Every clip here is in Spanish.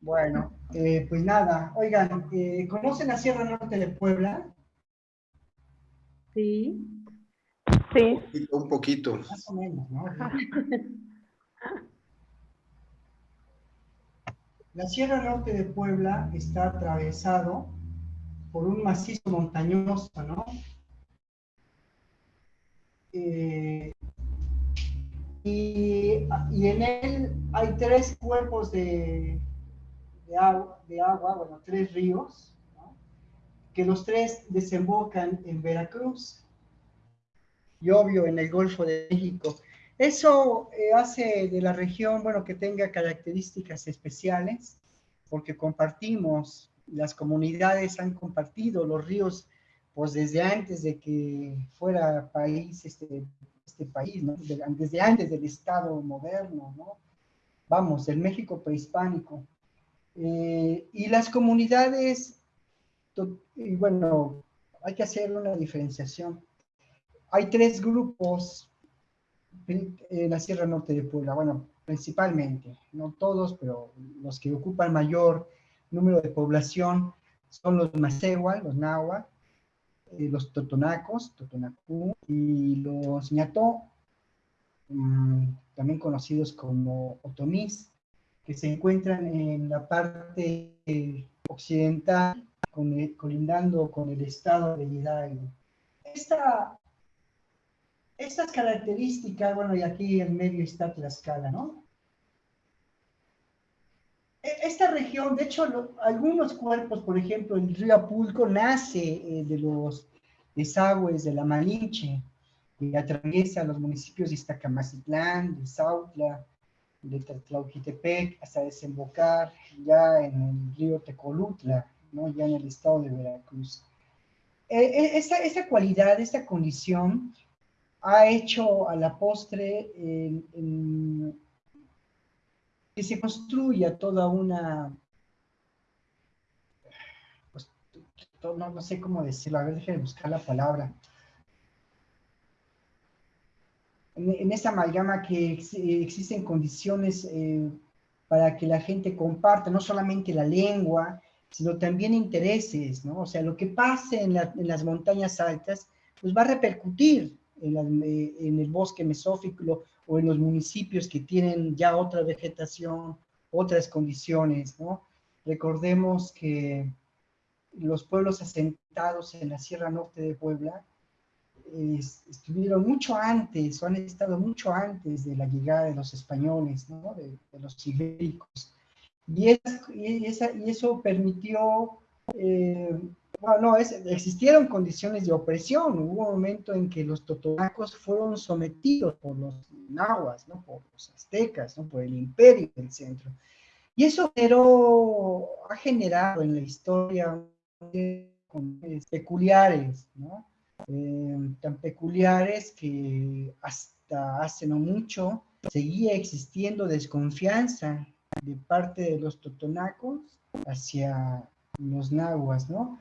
Bueno, eh, pues nada, oigan, eh, ¿conocen la Sierra Norte de Puebla? Sí. Sí. Un poquito. Más o menos, ¿no? La Sierra Norte de Puebla está atravesado por un macizo montañoso, ¿no? Eh, y, en él hay tres cuerpos de, agua, de agua, bueno, tres ríos, que los tres desembocan en Veracruz y obvio en el Golfo de México. Eso eh, hace de la región, bueno, que tenga características especiales, porque compartimos, las comunidades han compartido los ríos, pues desde antes de que fuera país, este, este país, ¿no? Desde antes del Estado moderno, ¿no? Vamos, el México prehispánico. Eh, y las comunidades, y bueno, hay que hacer una diferenciación. Hay tres grupos en la Sierra Norte de Puebla, bueno, principalmente, no todos, pero los que ocupan mayor número de población son los Macehua, los Nahua, eh, los Totonacos, Totonacú, y los Ñató, mm, también conocidos como Otomís, que se encuentran en la parte occidental, colindando con el estado de Hidalgo. Esta estas características, bueno, y aquí en medio está Tlaxcala, ¿no? E, esta región, de hecho, algunos cuerpos, por ejemplo, el río Apulco nace eh, de los desagües de la Malinche, que atraviesa los municipios de Iztacamacitlán, de Sautla, de Tlatlauquitepec, hasta desembocar ya en el río Tecolutla, ¿no? ya en el estado de Veracruz. E, e, esa, esa cualidad, esta condición, ha hecho a la postre que se construya toda una, pues, no, sé cómo decirlo, a ver, déjenme buscar la palabra. En, esa amalgama que existen condiciones eh, para que la gente comparta no solamente la lengua, sino también intereses, ¿no? O sea, lo que pase en, en las montañas altas, pues va a repercutir en, el bosque mesófilo o en los municipios que tienen ya otra vegetación, otras condiciones, ¿no? Recordemos que los pueblos asentados en la Sierra Norte de Puebla estuvieron mucho antes, o han estado mucho antes de la llegada de los españoles, ¿no? de, los ibéricos. Y, y, eso permitió eh, no, existieron condiciones de opresión. Hubo un momento en que los totonacos fueron sometidos por los nahuas, ¿no? por los aztecas, ¿no? por el imperio del centro. Y eso ha generado en la historia peculiares, ¿no? Eh, tan peculiares que hasta hace no mucho seguía existiendo desconfianza de parte de los totonacos hacia los nahuas, ¿no?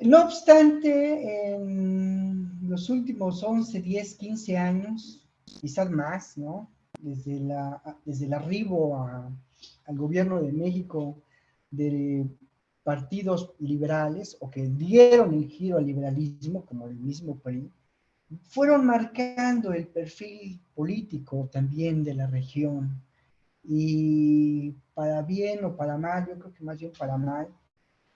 No obstante, en los últimos 11, 10, 15 años, quizás más, ¿no? Desde, la, desde el arribo al gobierno de México de partidos liberales o que dieron el giro al liberalismo, como el mismo PRI, fueron marcando el perfil político también de la región. Y para bien o para mal, yo creo que más bien para mal,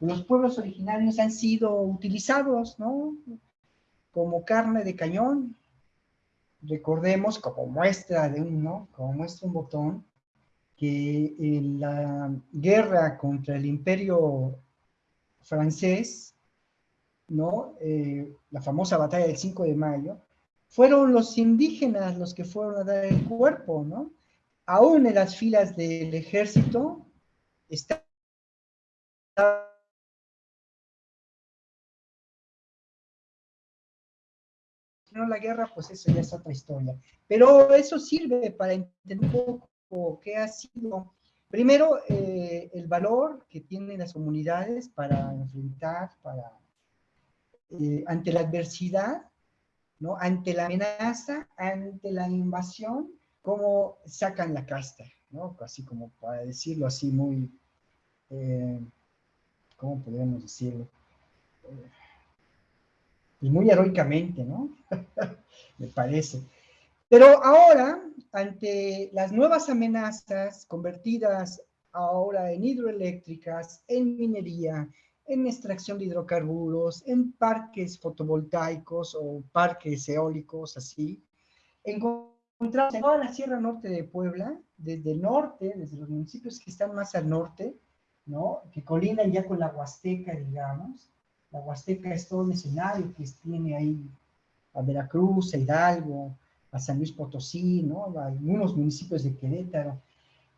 los pueblos originarios han sido utilizados, ¿no? Como carne de cañón. Recordemos, como muestra de un, ¿no? Como muestra un botón, en la guerra contra el imperio francés, ¿no? Eh, la famosa batalla del 5 de mayo, fueron los indígenas los que fueron a dar el cuerpo, ¿no? Aún en las filas del ejército la guerra, pues eso ya es otra historia. Pero eso sirve para entender un poco qué ha sido, primero, eh, el valor que tienen las comunidades para enfrentar, para, eh, ante la adversidad, ¿no? ante la amenaza, ante la invasión, cómo sacan la casta, ¿no? así como para decirlo así muy, eh, ¿cómo podríamos decirlo? y muy heroicamente, ¿no? Me parece. Pero ahora, ante las nuevas amenazas convertidas ahora en hidroeléctricas, en minería, en extracción de hidrocarburos, en parques fotovoltaicos o parques eólicos, así, encontramos en toda la Sierra Norte de Puebla, desde el norte, desde los municipios que están más al norte, ¿no? que colindan ya con la Huasteca, digamos, la Huasteca es todo un escenario que tiene ahí a Veracruz, a Hidalgo, a San Luis Potosí, ¿no? A algunos municipios de Querétaro.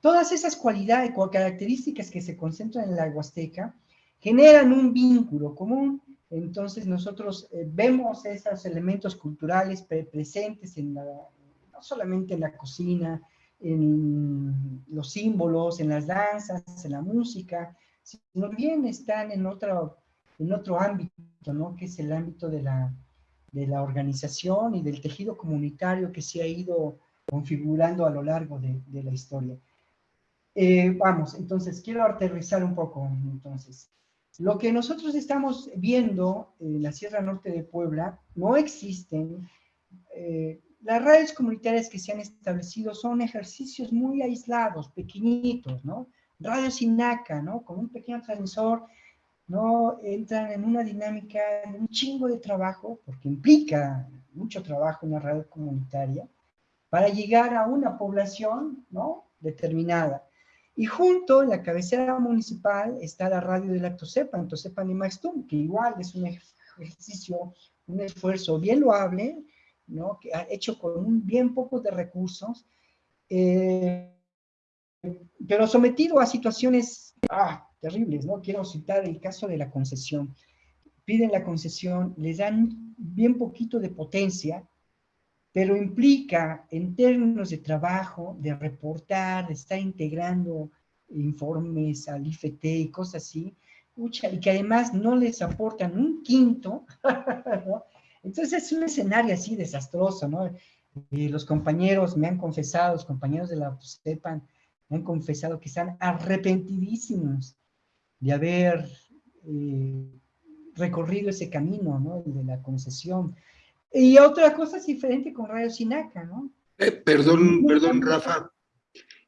Todas esas cualidades características que se concentran en la Huasteca generan un vínculo común. Entonces nosotros eh, vemos esos elementos culturales presentes en la, no solamente en la cocina, en los símbolos, en las danzas, en la música, sino bien están en otro en otro ámbito, ¿no? Que es el ámbito de la, de la organización y del tejido comunitario que se ha ido configurando a lo largo de, la historia. Eh, vamos, entonces, quiero aterrizar un poco, entonces. Lo que nosotros estamos viendo en la Sierra Norte de Puebla, no existen, eh, las redes comunitarias que se han establecido son ejercicios muy aislados, pequeñitos, ¿no? Radio Sinaca, ¿no? Con un pequeño transmisor no entran en una dinámica de un chingo de trabajo, porque implica mucho trabajo en la radio comunitaria, para llegar a una población ¿no? determinada. Y junto, en la cabecera municipal, está la radio de la Tosepa, Tosepa ni Maxtum, que igual es un ejercicio, un esfuerzo bien loable, ¿no? que ha hecho con un bien poco de recursos, eh, pero sometido a situaciones ah, terribles, ¿no? Quiero citar el caso de la concesión. Piden la concesión, les dan bien poquito de potencia, pero implica en términos de trabajo, de reportar, de estar integrando informes al IFT y cosas así, y que además no les aportan un quinto, Entonces es un escenario así desastroso, ¿no? Y los compañeros me han confesado, los compañeros de la sepan, me han confesado que están arrepentidísimos de haber eh, recorrido ese camino, ¿no? de la concesión. Y otra cosa es diferente con Radio Sinaca, ¿no? Eh, perdón, perdón, Rafa.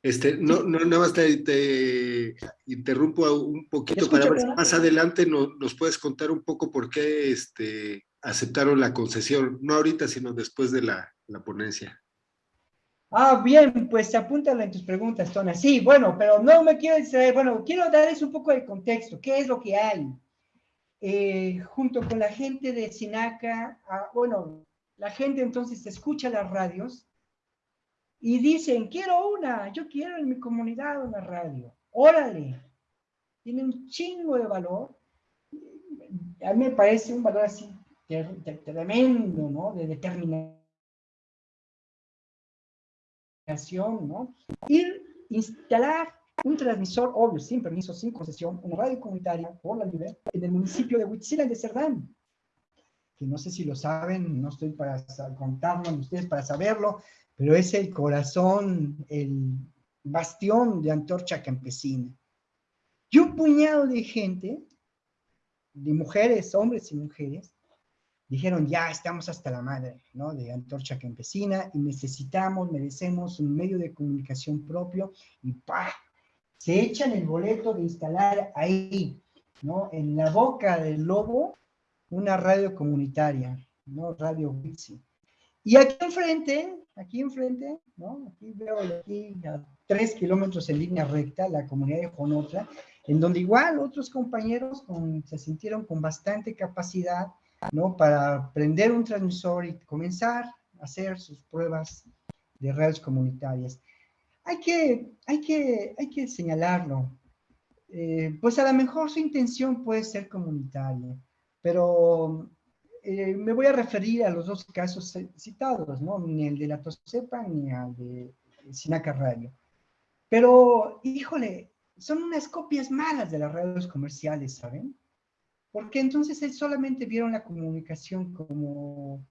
Este, no, no, nada más te, interrumpo un poquito para ver si más adelante nos puedes contar un poco por qué este, aceptaron la concesión, no ahorita, sino después de la, la ponencia. Ah, bien, pues apúntalo en tus preguntas, Tona. Sí, bueno, pero no me quiero distraer. Bueno, quiero darles un poco de contexto. ¿Qué es lo que hay? Eh, junto con la gente de Sinaca, ah, bueno, la gente entonces escucha las radios y dicen, quiero una, yo quiero en mi comunidad una radio. Órale, tiene un chingo de valor. A mí me parece un valor así tremendo, ¿no? De determinación ¿no? Ir, instalar un transmisor, obvio, sin permiso, sin concesión, una radio comunitaria por la libre en el municipio de Huitzilán de Cerdán. Que no sé si lo saben, no estoy para contarlo ni ustedes para saberlo, pero es el corazón, el bastión de antorcha campesina. Y un puñado de gente, de mujeres, hombres y mujeres, dijeron, ya estamos hasta la madre, ¿no? De Antorcha Campesina y necesitamos, merecemos un medio de comunicación propio y ¡pa! Se echan el boleto de instalar ahí, ¿no? En la boca del lobo, una radio comunitaria, ¿no? Radio Wixi. Y aquí enfrente, aquí enfrente, ¿no? Aquí veo aquí a tres kilómetros en línea recta, la comunidad de Jonotra, en donde igual otros compañeros se sintieron con bastante capacidad, ¿no? Para prender un transmisor y comenzar a hacer sus pruebas de redes comunitarias. Hay que, hay que, hay que señalarlo. Eh, pues a lo mejor su intención puede ser comunitaria, pero eh, me voy a referir a los dos casos citados, ¿no? Ni el de la Tosepa ni el de Sinaca Radio. Pero, híjole, son unas copias malas de las redes comerciales, ¿saben? Porque entonces solamente vieron la comunicación como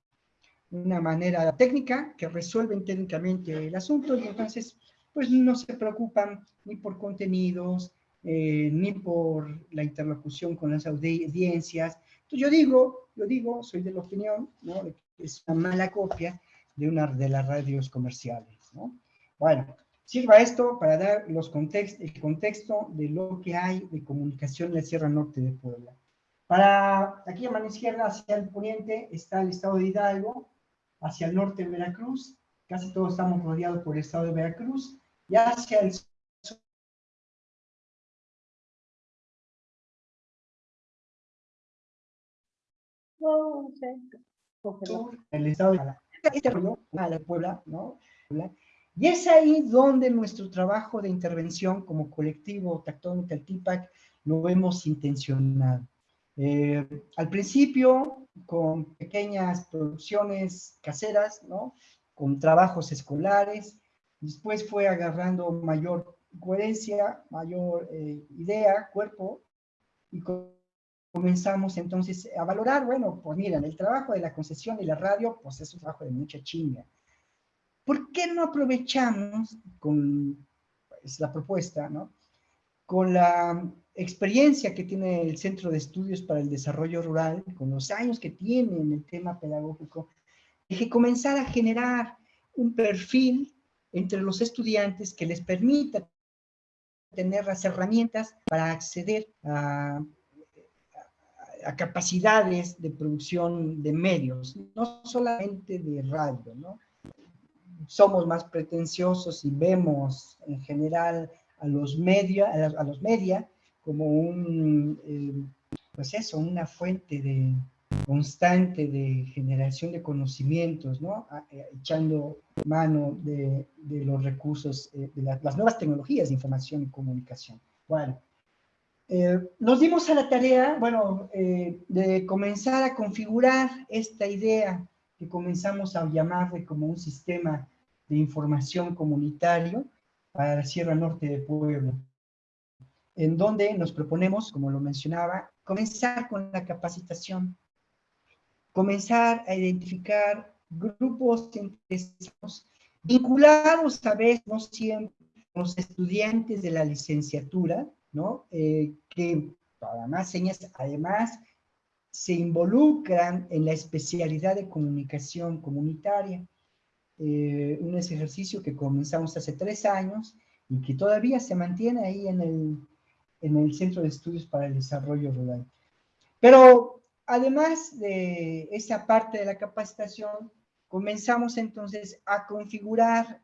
una manera técnica que resuelven técnicamente el asunto y entonces pues no se preocupan ni por contenidos, eh, ni por la interlocución con las audiencias. Yo digo, yo digo, soy de la opinión, ¿no? es una mala copia de una de las radios comerciales, ¿no? Bueno, sirva esto para dar los context, el contexto de lo que hay de comunicación en la Sierra Norte de Puebla. Para aquí a mano izquierda, hacia el poniente, está el estado de Hidalgo, hacia el norte de Veracruz, casi todos estamos rodeados por el estado de Veracruz, y hacia el sur. el estado de la Puebla, ¿no? Y es ahí donde nuestro trabajo de intervención como colectivo Tactónica TIPAC lo hemos intencionado. Eh, al principio, con pequeñas producciones caseras, ¿no? con trabajos escolares, después fue agarrando mayor coherencia, mayor eh, idea, cuerpo, y comenzamos entonces a valorar, bueno, pues miren, el trabajo de la concesión y la radio, pues es un trabajo de mucha chinga. ¿Por qué no aprovechamos con pues, la propuesta, ¿no? Con la experiencia que tiene el Centro de Estudios para el Desarrollo Rural, con los años que tiene en el tema pedagógico, que comenzar a generar un perfil entre los estudiantes que les permita tener las herramientas para acceder a, a, capacidades de producción de medios, no solamente de radio, ¿no? Somos más pretenciosos y vemos en general a los media, a los media como un, eh, pues eso, una fuente de, constante de generación de conocimientos, ¿no? Eh, echando mano de, de los recursos, eh, de las nuevas tecnologías de información y comunicación. Bueno, nos dimos a la tarea, bueno, de comenzar a configurar esta idea que comenzamos a llamarle como un sistema de información comunitario para la Sierra Norte de Puebla en donde nos proponemos, como lo mencionaba, comenzar con la capacitación, comenzar a identificar grupos interesados, vinculados a veces, no siempre, con los estudiantes de la licenciatura, ¿no? Eh, que, para más señas, además, se involucran en la especialidad de comunicación comunitaria. Eh, un ejercicio que comenzamos hace tres años y que todavía se mantiene ahí en el, en el Centro de Estudios para el Desarrollo Rural. Pero además de esa parte de la capacitación, comenzamos entonces a configurar,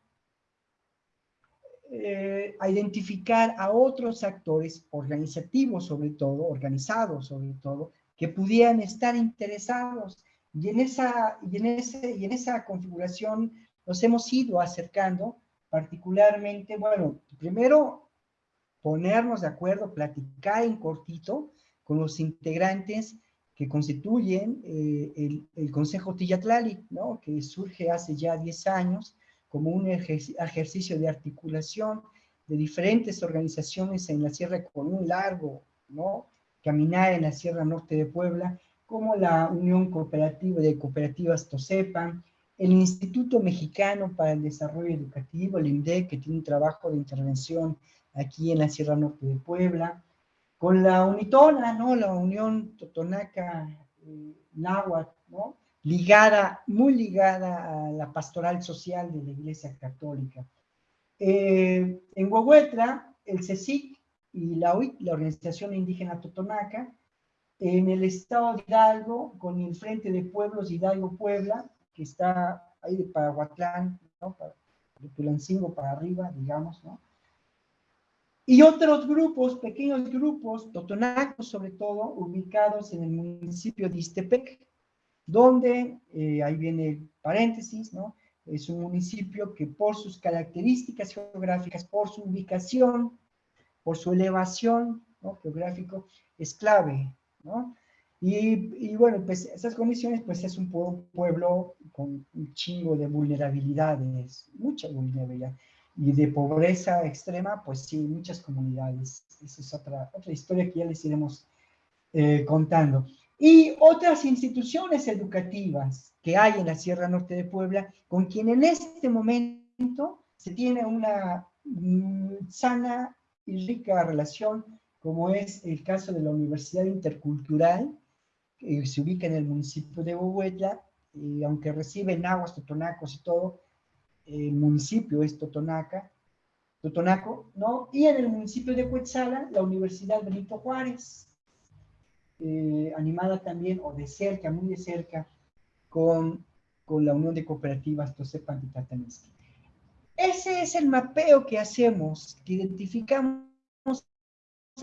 eh, a identificar a otros actores organizativos sobre todo, organizados sobre todo, que pudieran estar interesados. Y en esa, y en ese, y en esa configuración nos hemos ido acercando particularmente, bueno, primero ponernos de acuerdo, platicar en cortito con los integrantes que constituyen eh, el, Consejo Tillatlali, que surge hace ya 10 años como un ejercicio de articulación de diferentes organizaciones en la sierra con un largo ¿no? caminar en la Sierra Norte de Puebla, como la Unión Cooperativa de Cooperativas TOSEPA, el Instituto Mexicano para el Desarrollo Educativo, el INDEC, que tiene un trabajo de intervención aquí en la Sierra Norte de Puebla, con la UNITONA, ¿no? La Unión Totonaca eh, Náhuatl, ¿no? Ligada, muy ligada a la pastoral social de la Iglesia Católica. Eh, en Huehuetla, el CECIC y la UIC, la Organización Indígena Totonaca, en el estado de Hidalgo, con el Frente de Pueblos Hidalgo-Puebla, que está ahí de Paraguatlán, ¿no? de Tulancingo para arriba, digamos, ¿no? Y otros grupos, pequeños grupos, totonacos sobre todo, ubicados en el municipio de Istepec, donde, eh, ahí viene paréntesis, ¿no? Es un municipio que por sus características geográficas, por su ubicación, por su elevación ¿no? geográfico, es clave, ¿no? Y, y, bueno, pues esas condiciones, pues es un pueblo con un chingo de vulnerabilidades, mucha vulnerabilidad y de pobreza extrema, pues sí, muchas comunidades. Esa es otra, otra historia que ya les iremos eh, contando. Y otras instituciones educativas que hay en la Sierra Norte de Puebla, con quien en este momento se tiene una mm, sana y rica relación, como es el caso de la Universidad Intercultural, se ubica en el municipio de Huehuetla, y aunque recibe aguas, totonacos y todo, el municipio es Totonaca, Totonaco, ¿no? Y en el municipio de Cuetzala, la Universidad Benito Juárez, eh, animada también, o de cerca, muy de cerca, con, con la Unión de Cooperativas Tosepan y. Ese es el mapeo que hacemos, que identificamos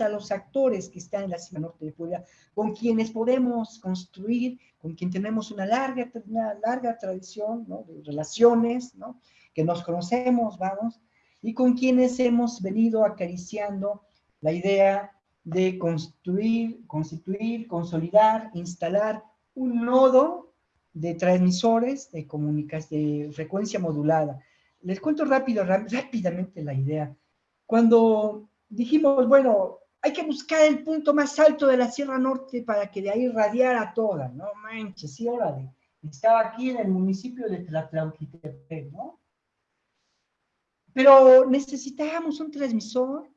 a los actores que están en la Sierra Norte de Puebla, con quienes podemos construir, con quien tenemos una larga, una larga tradición ¿no? de relaciones, ¿no? que nos conocemos, vamos, y con quienes hemos venido acariciando la idea de construir, constituir, consolidar, instalar un nodo de transmisores de de frecuencia modulada. Les cuento rápido, rápidamente la idea. Cuando dijimos, bueno, hay que buscar el punto más alto de la Sierra Norte para que de ahí radiara toda, no manches, sí, órale. Estaba aquí en el municipio de Tlatlauquitepec, ¿no? Pero necesitábamos un transmisor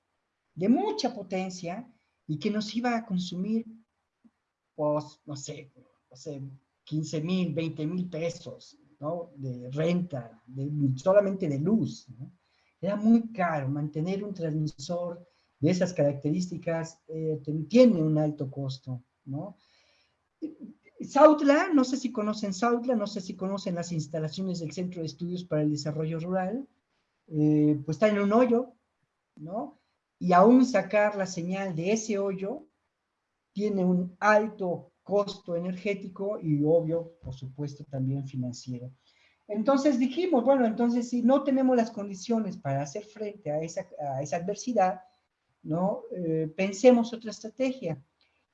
de mucha potencia y que nos iba a consumir, pues, no sé, no sé 15 mil, 20 mil pesos, ¿no? De renta, solamente de luz. Era muy caro mantener un transmisor de esas características, eh, tiene un alto costo, ¿no? Sautla, no sé si conocen Sautla, no sé si conocen las instalaciones del Centro de Estudios para el Desarrollo Rural, eh, pues está en un hoyo, ¿no? Y aún sacar la señal de ese hoyo tiene un alto costo energético y obvio, por supuesto, también financiero. Entonces dijimos, bueno, entonces si no tenemos las condiciones para hacer frente a esa, a esa adversidad, ¿no? Eh, pensemos otra estrategia.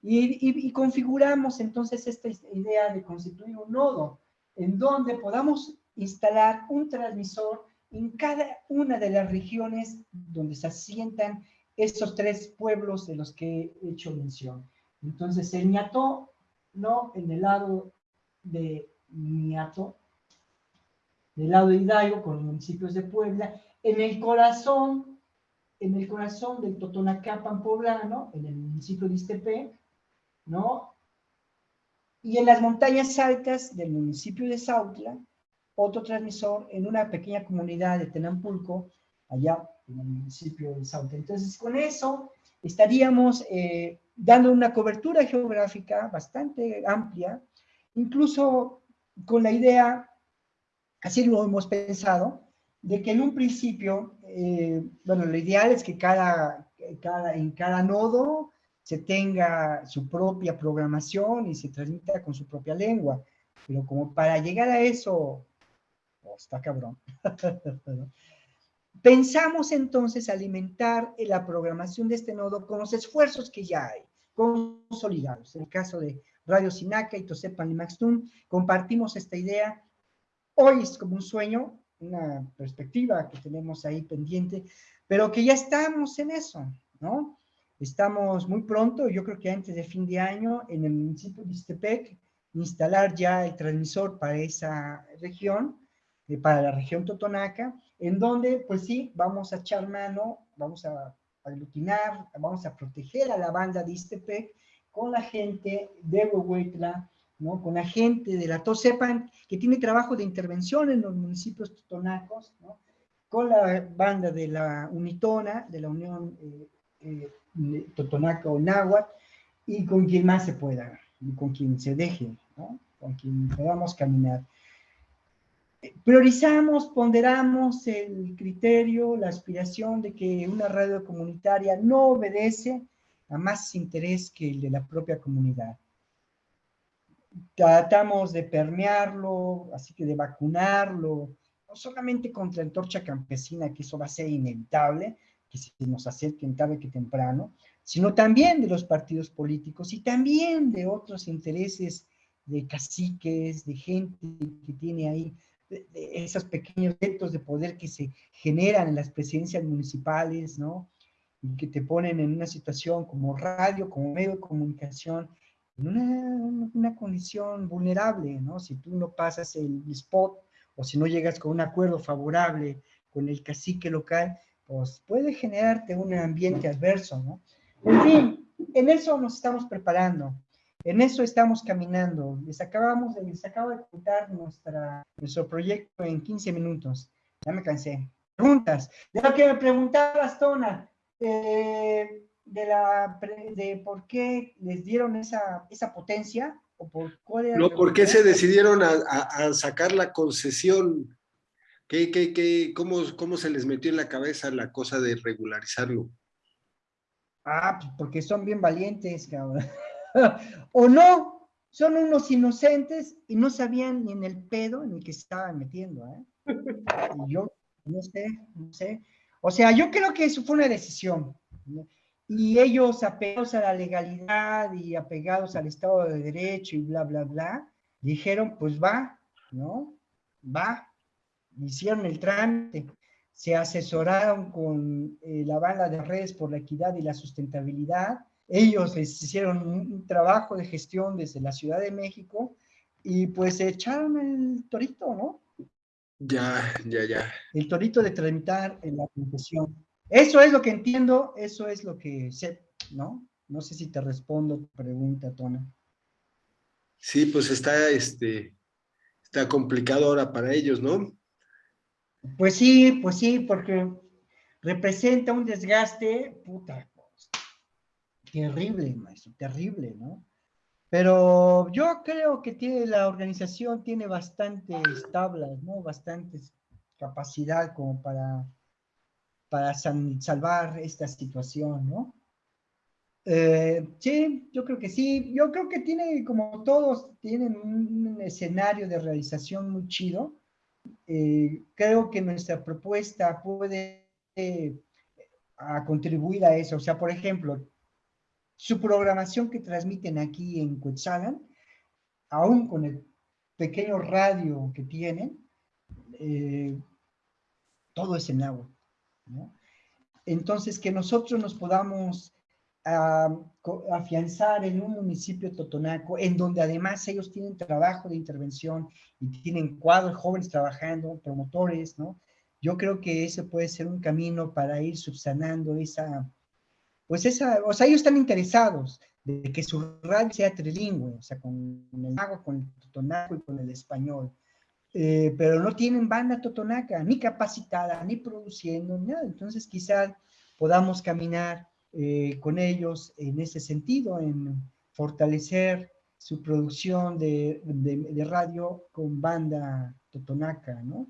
Y, configuramos entonces esta idea de constituir un nodo en donde podamos instalar un transmisor en cada una de las regiones donde se asientan estos tres pueblos de los que he hecho mención. Entonces, el ñato, ¿no? En el lado de ñato, del lado de Hidalgo, con municipios de Puebla, en el corazón, en el corazón del Totonacapan poblano, en el municipio de Istepec, ¿no? Y en las montañas altas del municipio de Sautla, otro transmisor en una pequeña comunidad de Tenampulco, allá en el municipio de Sauta. Entonces, con eso estaríamos eh, dando una cobertura geográfica bastante amplia, incluso con la idea, así lo hemos pensado, de que en un principio, eh, bueno, lo ideal es que cada, cada, en cada nodo se tenga su propia programación y se transmita con su propia lengua. Pero como para llegar a eso Oh, está cabrón. Pensamos entonces alimentar la programación de este nodo con los esfuerzos que ya hay, consolidados. En el caso de Radio Sinaca y Tosepan y Maxtun, compartimos esta idea. Hoy es como un sueño, una perspectiva que tenemos ahí pendiente, pero que ya estamos en eso, ¿no? Estamos muy pronto, yo creo que antes de fin de año, en el municipio de Istepec, instalar ya el transmisor para esa región, eh, para la región Totonaca, en donde, pues sí, vamos a echar mano, vamos a aglutinar, vamos a proteger a la banda de Istepec con la gente de Huehuetla, con la gente de la Tosepan, que tiene trabajo de intervención en los municipios totonacos, con la banda de la Unitona, de la Unión eh, eh, Totonaca o y con quien más se pueda, y con quien se deje, con quien podamos caminar. Priorizamos, ponderamos el criterio, la aspiración de que una radio comunitaria no obedece a más interés que el de la propia comunidad. Tratamos de permearlo, así que de vacunarlo, no solamente contra la torcha campesina, que eso va a ser inevitable, que se nos acerquen tarde que temprano, sino también de los partidos políticos y también de otros intereses de caciques, de gente que tiene ahí esos pequeños retos de poder que se generan en las presidencias municipales, ¿no? Y que te ponen en una situación como radio, como medio de comunicación, en una, una condición vulnerable, ¿no? Si tú no pasas el spot o si no llegas con un acuerdo favorable con el cacique local, pues puede generarte un ambiente adverso, ¿no? En fin, en eso nos estamos preparando, en eso estamos caminando. Les, acabamos de, les acabo de contar nuestra, nuestro proyecto en 15 minutos. Ya me cansé. Preguntas. De lo que me preguntabas, Tona, eh, de, la, de por qué les dieron esa, esa potencia, o por cuál No, ¿por qué se decidieron a, a, sacar la concesión? ¿Qué, qué, qué, cómo, ¿Cómo se les metió en la cabeza la cosa de regularizarlo? Ah, pues porque son bien valientes, cabrón. o no, son unos inocentes y no sabían ni en el pedo en el que se estaban metiendo, ¿eh? Y yo, no sé, no sé. O sea, yo creo que eso fue una decisión. Y ellos, apegados a la legalidad y apegados al Estado de Derecho y bla, bla, bla, dijeron, pues va, ¿no? Va. Hicieron el trámite se asesoraron con eh, la banda de redes por la equidad y la sustentabilidad. Ellos hicieron un, trabajo de gestión desde la Ciudad de México y pues se echaron el torito, ¿no? Ya, ya, ya. El torito de tramitar en la concesión. Eso es lo que entiendo, eso es lo que sé, ¿no? No sé si te respondo tu pregunta, Tona. Sí, pues está, este, está complicado ahora para ellos, ¿no? Pues sí, pues sí, porque representa un desgaste, puta, terrible, maestro, terrible, ¿no? Pero yo creo que tiene, la organización tiene bastantes tablas, ¿no? Bastantes capacidad como para, para salvar esta situación, ¿no? Eh, sí, yo creo que sí. Yo creo que tiene, como todos, tienen un escenario de realización muy chido eh, creo que nuestra propuesta puede eh, contribuir a eso. O sea, por ejemplo, su programación que transmiten aquí en Cuetzalan, aún con el pequeño radio que tienen, todo es en agua. Entonces, que nosotros nos podamos afianzar en un municipio totonaco, en donde además ellos tienen trabajo de intervención y tienen cuadros jóvenes trabajando, promotores, ¿no? Yo creo que ese puede ser un camino para ir subsanando esa, pues esa, o sea, ellos están interesados de que su radio sea trilingüe, o sea, con el mago, con el totonaco y con el español. Eh, pero no tienen banda totonaca, ni capacitada, ni produciendo, nada. Entonces quizás podamos caminar eh, con ellos en ese sentido, en fortalecer su producción de, de, radio con banda totonaca, ¿no?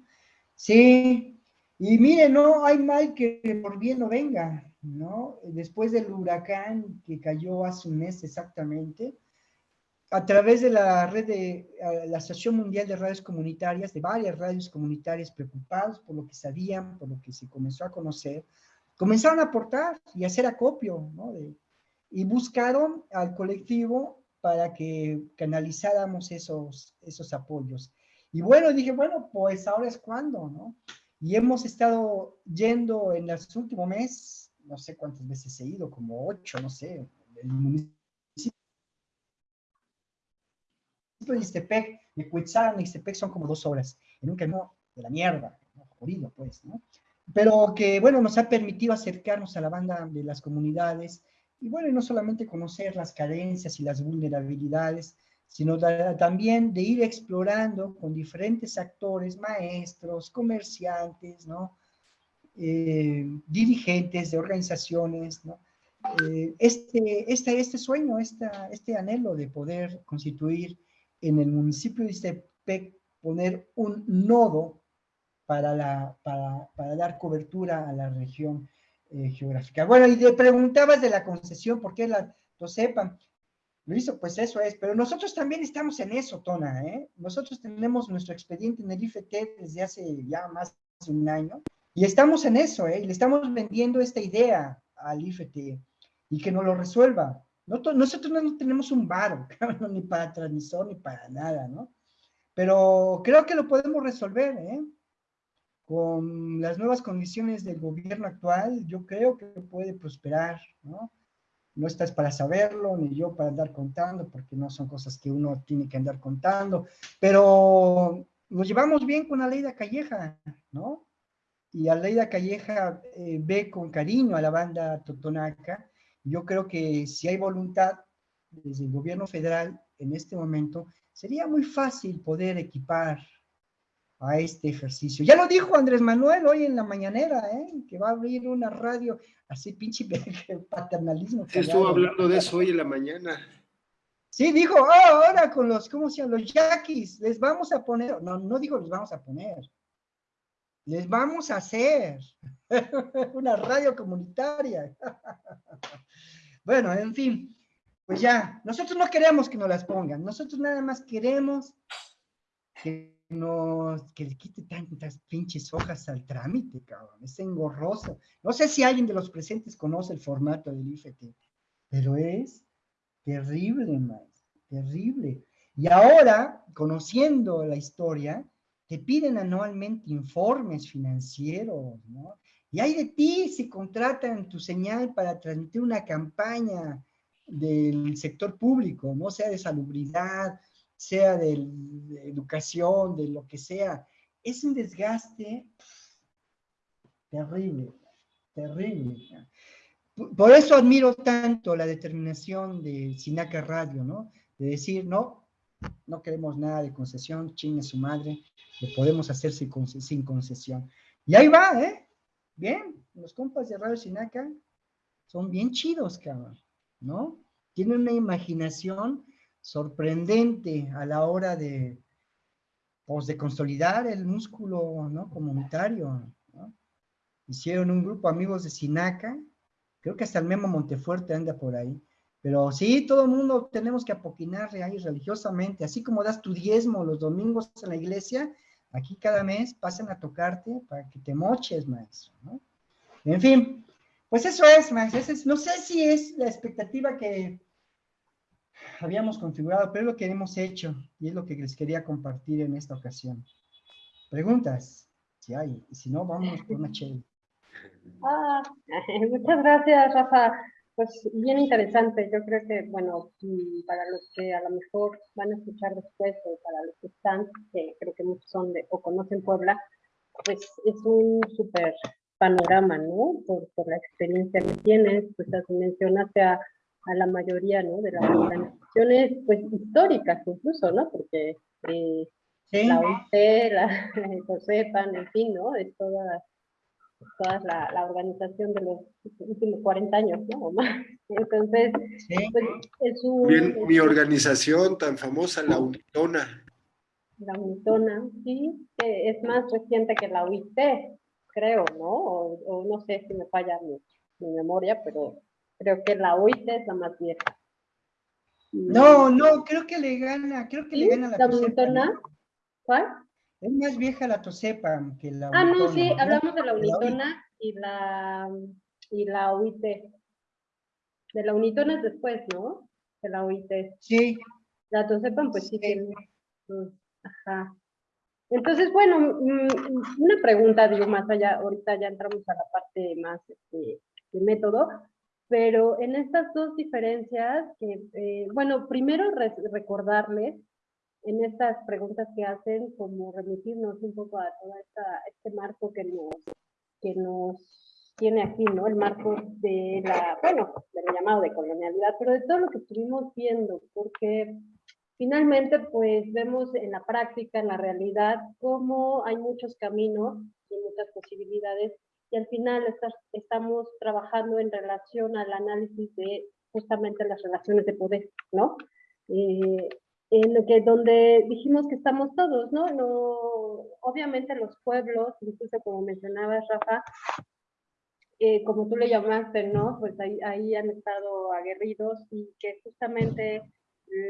Sí, y mire, no hay mal que por bien no venga, ¿no? Después del huracán que cayó hace un mes exactamente, a través de la red de la Asociación Mundial de Radios Comunitarias, de varias radios comunitarias preocupados por lo que sabían, por lo que se comenzó a conocer, comenzaron a aportar y hacer acopio, ¿no? y buscaron al colectivo para que canalizáramos esos, esos apoyos. Y bueno, dije, bueno, pues ahora es cuando, ¿no? Y hemos estado yendo en los últimos meses, no sé cuántas veces he ido, como ocho, no sé, el municipio de Ixtepec, de Cuitzán, Ixtepec son como dos horas, en un camino de la mierda, ¿no? jodido, pues, ¿no? pero que, bueno, nos ha permitido acercarnos a la banda de las comunidades y, bueno, no solamente conocer las carencias y las vulnerabilidades, sino también de ir explorando con diferentes actores, maestros, comerciantes, ¿no? Eh, dirigentes de organizaciones, ¿no? Eh, este, este, este sueño, esta, este anhelo de poder constituir en el municipio de Istepec, poner un nodo para, la, para, para dar cobertura a la región eh, geográfica. Bueno, y te preguntabas de la concesión, ¿por qué la, lo sepan? Luis, pues eso es, pero nosotros también estamos en eso, Tona, ¿eh? Nosotros tenemos nuestro expediente en el IFT desde hace ya más de un año, y estamos en eso, ¿eh? Y le estamos vendiendo esta idea al IFT, y que nos lo resuelva. Nosotros no tenemos un bar, ni para transmisor, ni para nada, ¿no? Pero creo que lo podemos resolver, ¿eh? con las nuevas condiciones del gobierno actual, yo creo que puede prosperar, ¿no? No estás para saberlo, ni yo para andar contando, porque no son cosas que uno tiene que andar contando, pero nos llevamos bien con de Calleja, ¿no? y Aleida Calleja eh, ve con cariño a la banda Totonaca. Yo creo que si hay voluntad desde el gobierno federal en este momento, sería muy fácil poder equipar a este ejercicio. Ya lo dijo Andrés Manuel hoy en la mañanera, ¿eh? que va a abrir una radio, así pinche paternalismo. estuvo hablando de eso hoy en la mañana. Sí, dijo, oh, ahora con los, ¿cómo se llama? Los yaquis, les vamos a poner, no, no digo les vamos a poner, les vamos a hacer una radio comunitaria. bueno, en fin, pues ya, nosotros no queremos que nos las pongan, nosotros nada más queremos que nos, que le quite tantas pinches hojas al trámite, cabrón, es engorroso. No sé si alguien de los presentes conoce el formato del IFT, pero es terrible, más, terrible. Y ahora, conociendo la historia, te piden anualmente informes financieros, ¿no? Y hay de ti si contratan tu señal para transmitir una campaña del sector público, ¿no? Sea de salubridad, sea de, educación, de lo que sea. Es un desgaste terrible, terrible. Por eso admiro tanto la determinación de Sinaca Radio, ¿no? De decir, no, no queremos nada de concesión, chingue su madre, lo podemos hacer sin, concesión. Y ahí va, ¿eh? Bien, los compas de Radio Sinaca son bien chidos, cabrón, ¿no? Tienen una imaginación sorprendente a la hora de, pues, de consolidar el músculo, ¿no? Comunitario, ¿no? Hicieron un grupo amigos de Sinaca, creo que hasta el Memo Montefuerte anda por ahí, pero sí, todo el mundo tenemos que apoquinar ahí religiosamente, así como das tu diezmo los domingos en la iglesia, aquí cada mes pasan a tocarte para que te moches, maestro. En fin, pues eso es, maestro, no sé si es la expectativa que habíamos configurado, pero es lo que hemos hecho y es lo que les quería compartir en esta ocasión. ¿Preguntas? Si hay, y si no, vamos con una chela. Ah, muchas gracias, Rafa. Pues bien interesante. Yo creo que, bueno, para los que a lo mejor van a escuchar después o para los que están, que creo que muchos son de o conocen Puebla, pues es un súper panorama, ¿no? Por, por, la experiencia que tienes, pues mencionaste a a la mayoría ¿no? de las organizaciones pues, históricas incluso, ¿no? Porque eh, la OIT, la COSEPAN, en fin, ¿no? Es toda, toda la, la, organización de los últimos 40 años, ¿no? O más. Entonces, pues, es un... Bien, mi organización tan famosa, la UNITONA. La UNITONA, sí, que es más reciente que la UIT, creo, ¿no? O, o no sé si me falla mi, mi memoria, pero Creo que la UIT es la más vieja. No, no, creo que le gana, creo que le gana la, ¿La Unitona? ¿Cuál? Es más vieja la Tosepa que la Ah, no, sí, hablamos de la Unitona y la, y la UIT. De la Unitona es después, ¿no? De la UIT. Sí. La Tosepa, pues sí, mm, Ajá. Entonces, bueno, mm, una pregunta, digo, más allá, ahorita ya entramos a la parte más este, de método, pero en estas dos diferencias, que, eh, bueno, primero recordarles en estas preguntas que hacen, como remitirnos un poco a todo este marco que nos, que nos tiene aquí, ¿no? El marco de la, bueno, del llamado de colonialidad, pero de todo lo que estuvimos viendo, porque finalmente, pues vemos en la práctica, en la realidad, cómo hay muchos caminos y muchas posibilidades y al final estamos trabajando en relación al análisis de justamente las relaciones de poder, ¿no? Eh, en lo que donde dijimos que estamos todos, ¿no? no obviamente los pueblos, incluso como mencionabas, Rafa, eh, como tú le llamaste, ¿no? Pues ahí, ahí han estado aguerridos y que justamente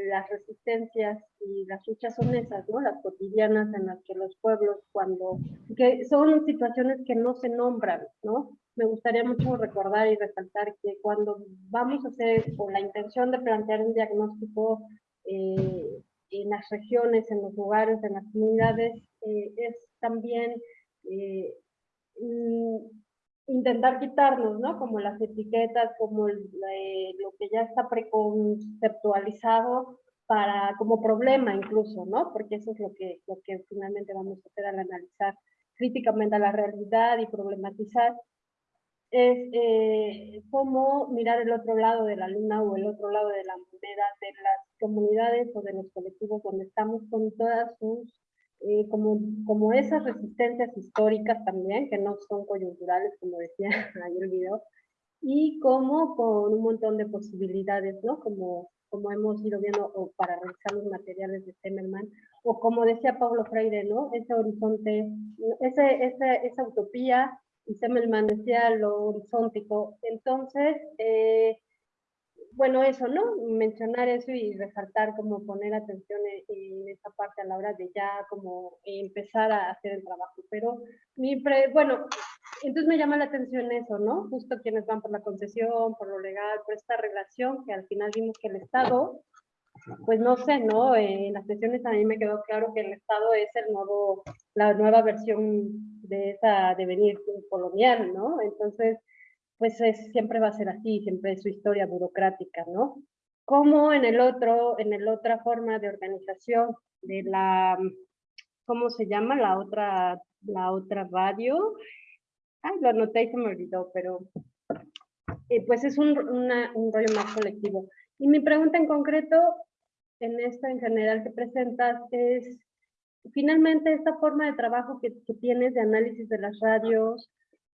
las resistencias y las luchas son esas, ¿no? Las cotidianas en las que los pueblos cuando, que son situaciones que no se nombran, ¿no? Me gustaría mucho recordar y resaltar que cuando vamos a hacer, con la intención de plantear un diagnóstico eh, en las regiones, en los lugares, en las comunidades, eh, es también eh, intentar quitarnos, ¿no? Como las etiquetas, como lo que ya está preconceptualizado para, como problema incluso, ¿no? Porque eso es lo que, lo que finalmente vamos a hacer al analizar críticamente a la realidad y problematizar, es eh, cómo mirar el otro lado de la luna o el otro lado de la moneda de las comunidades o de los colectivos donde estamos con todas sus, eh, como, como esas resistencias históricas también, que no son coyunturales, como decía ahí el video, y como con un montón de posibilidades, ¿no? Como, como hemos ido viendo, o para revisar los materiales de Temerman, o como decía Pablo Freire, ¿no? Ese horizonte, ese, ese, esa utopía, y Semmelman decía lo horizontico. Entonces, eh, bueno, eso, ¿no? Mencionar eso y resaltar, como poner atención en, esa parte a la hora de ya como empezar a hacer el trabajo. Pero, mi bueno, entonces me llama la atención eso, ¿no? Justo quienes van por la concesión, por lo legal, por esta relación que al final vimos que el Estado, pues no sé, ¿no? En las sesiones a mí me quedó claro que el Estado es el nuevo, la nueva versión de esa devenir colonial, ¿no? Entonces, pues siempre va a ser así, siempre es su historia burocrática, ¿no? Como en el otro, en el otra forma de organización de la, ¿cómo se llama? La otra, la otra radio. Ay, lo anoté y se me olvidó, pero eh, pues es un, un rollo más colectivo. Y mi pregunta en concreto, en esta en general que presentas, es finalmente esta forma de trabajo que, que tienes de análisis de las radios,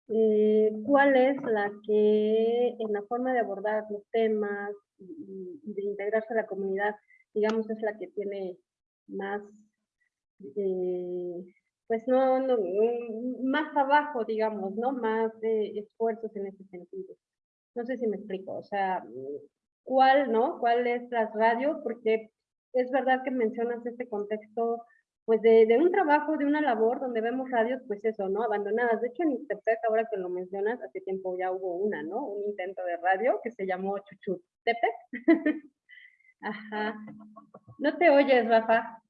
eh, cuál es la que en la forma de abordar los temas y, de integrarse a la comunidad, digamos, es la que tiene más, eh, pues no, no, más abajo, digamos, ¿no? Más de esfuerzos en ese sentido. No sé si me explico, o sea, ¿cuál, no? ¿Cuál es la radio? Porque es verdad que mencionas este contexto pues de, de, un trabajo, de una labor donde vemos radios, pues eso, ¿no? Abandonadas. De hecho, en Ixtepec, ahora que lo mencionas, hace tiempo ya hubo una, ¿no? Un intento de radio que se llamó Chuchutepec. Ajá. No te oyes, Rafa.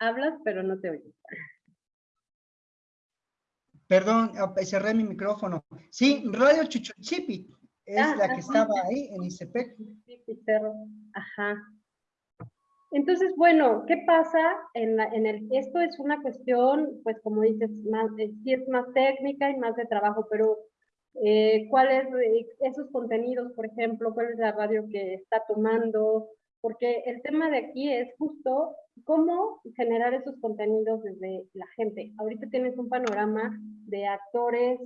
Hablas, pero no te oyes. Perdón, cerré mi micrófono. Sí, Radio Chuchuchipi es ah, la que estaba ahí en Ixtepec. Ajá. Entonces, bueno, ¿qué pasa? En, el, esto es una cuestión, pues como dices, más, eh, sí es más técnica y más de trabajo, pero eh, ¿cuáles eh, esos contenidos, por ejemplo, cuál es la radio que está tomando? Porque el tema de aquí es justo cómo generar esos contenidos desde la gente. Ahorita tienes un panorama de actores,